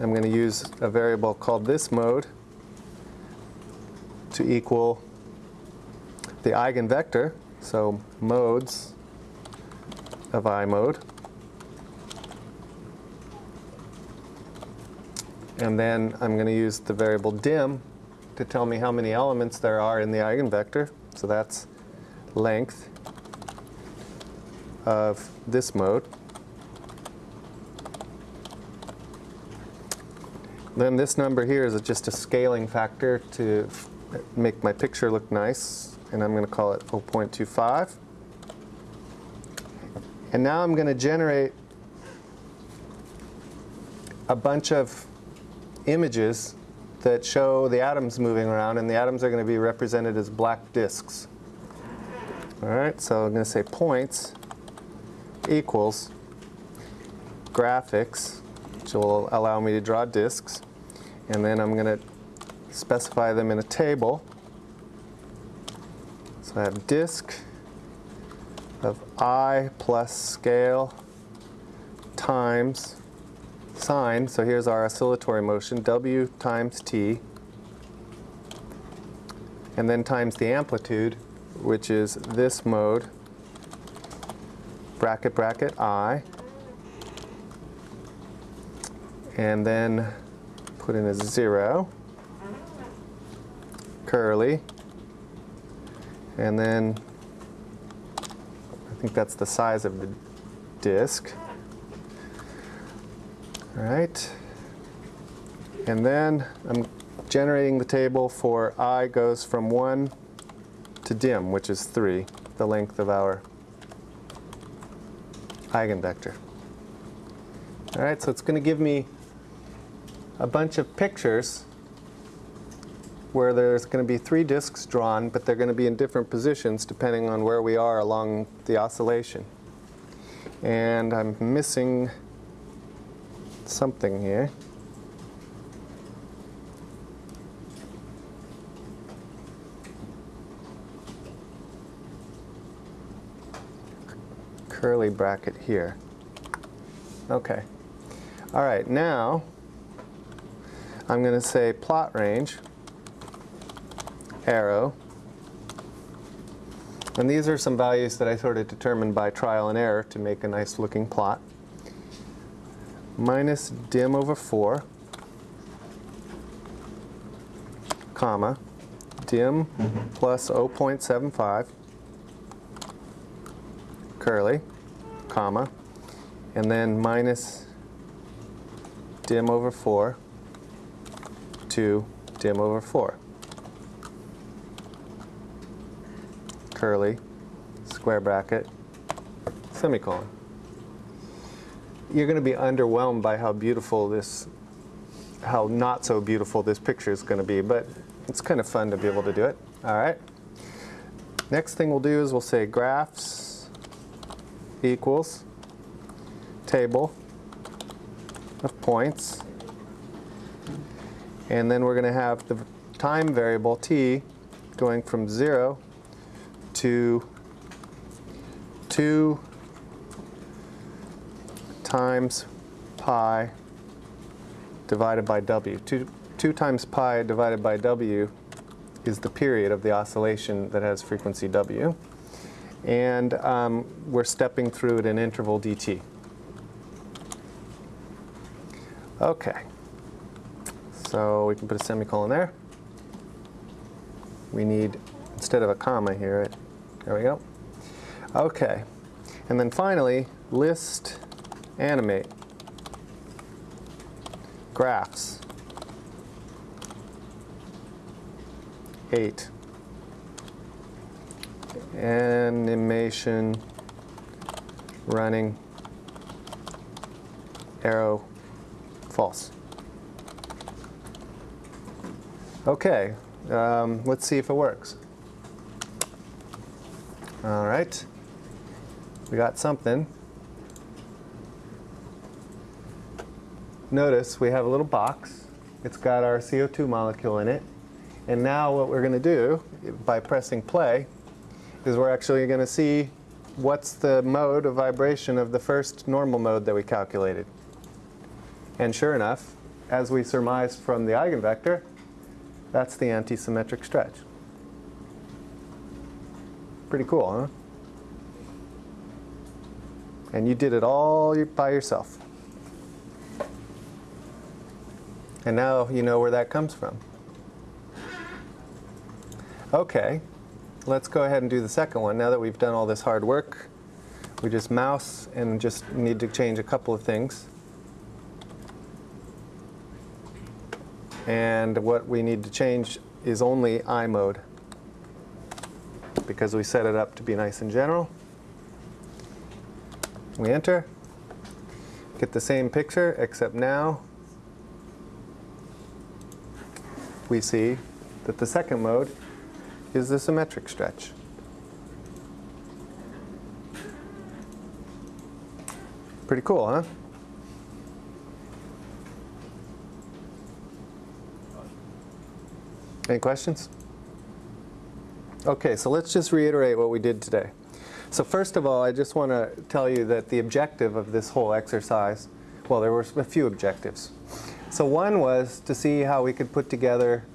I'm going to use a variable called this mode to equal the eigenvector, so modes of I mode. And then I'm going to use the variable dim to tell me how many elements there are in the eigenvector. So that's length of this mode. Then this number here is just a scaling factor to make my picture look nice, and I'm going to call it 0.25. And now I'm going to generate a bunch of images that show the atoms moving around, and the atoms are going to be represented as black disks. All right, so I'm going to say points equals graphics, which will allow me to draw disks, and then I'm going to specify them in a table. So I have disk of i plus scale times sine. So here's our oscillatory motion, w times t, and then times the amplitude, which is this mode, bracket, bracket, i, and then put in a zero curly. And then I think that's the size of the disk. All right. And then I'm generating the table for i goes from 1 to dim, which is 3, the length of our eigenvector. All right, so it's going to give me a bunch of pictures where there's going to be three disks drawn, but they're going to be in different positions depending on where we are along the oscillation. And I'm missing something here. Curly bracket here. Okay. All right, now I'm going to say plot range arrow And these are some values that I sort of determined by trial and error to make a nice looking plot. Minus dim over 4, comma, dim plus 0.75, curly, comma, and then minus dim over 4 to dim over 4. Curly, square bracket, semicolon. You're going to be underwhelmed by how beautiful this, how not so beautiful this picture is going to be, but it's kind of fun to be able to do it. All right. Next thing we'll do is we'll say graphs equals table of points. And then we're going to have the time variable t going from 0 to 2 times pi divided by w. 2, 2 times pi divided by w is the period of the oscillation that has frequency w. And um, we're stepping through at an interval dt. Okay. So we can put a semicolon there. We need, instead of a comma here, it, there we go. Okay. And then finally, list animate graphs. 8. Animation running arrow false. Okay, um, let's see if it works. All right, we got something. Notice we have a little box. It's got our CO2 molecule in it. And now what we're going to do by pressing play is we're actually going to see what's the mode of vibration of the first normal mode that we calculated. And sure enough, as we surmised from the eigenvector, that's the antisymmetric stretch. Pretty cool, huh? And you did it all by yourself. And now you know where that comes from. Okay, let's go ahead and do the second one. Now that we've done all this hard work, we just mouse and just need to change a couple of things. And what we need to change is only I mode because we set it up to be nice and general. We enter, get the same picture except now we see that the second mode is the symmetric stretch. Pretty cool, huh? Any questions? Okay, so let's just reiterate what we did today. So first of all, I just want to tell you that the objective of this whole exercise, well, there were a few objectives. So one was to see how we could put together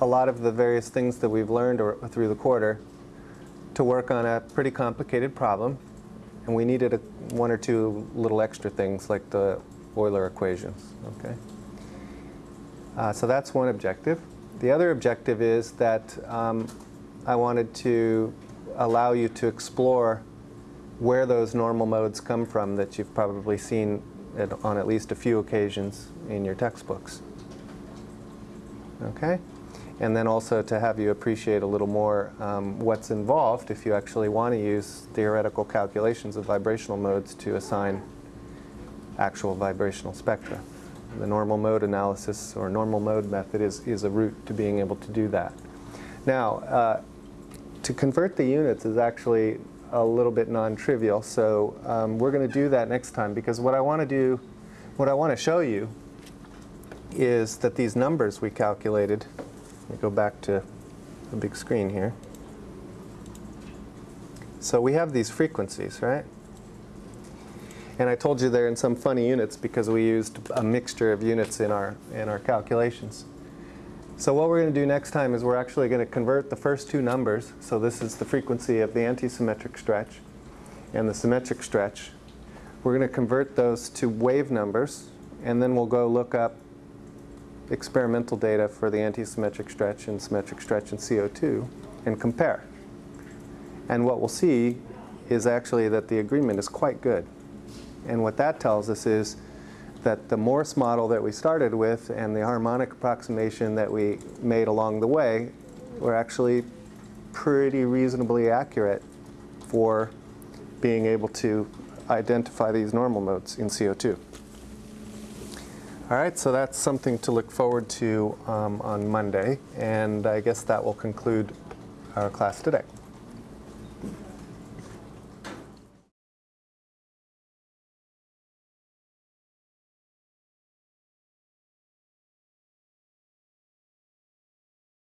a lot of the various things that we've learned or, through the quarter to work on a pretty complicated problem. And we needed a, one or two little extra things like the Euler equations. Okay. Uh, so that's one objective. The other objective is that um, I wanted to allow you to explore where those normal modes come from that you've probably seen on at least a few occasions in your textbooks. Okay? And then also to have you appreciate a little more um, what's involved if you actually want to use theoretical calculations of vibrational modes to assign actual vibrational spectra. The normal mode analysis or normal mode method is, is a route to being able to do that. Now, uh, to convert the units is actually a little bit non-trivial, so um, we're going to do that next time because what I want to do, what I want to show you is that these numbers we calculated, let me go back to the big screen here. So we have these frequencies, right? And I told you they're in some funny units because we used a mixture of units in our, in our calculations. So what we're going to do next time is we're actually going to convert the first two numbers. So this is the frequency of the antisymmetric stretch and the symmetric stretch. We're going to convert those to wave numbers, and then we'll go look up experimental data for the antisymmetric stretch and symmetric stretch in CO2 and compare. And what we'll see is actually that the agreement is quite good. And what that tells us is that the Morse model that we started with and the harmonic approximation that we made along the way were actually pretty reasonably accurate for being able to identify these normal modes in CO2. All right, so that's something to look forward to um, on Monday, and I guess that will conclude our class today.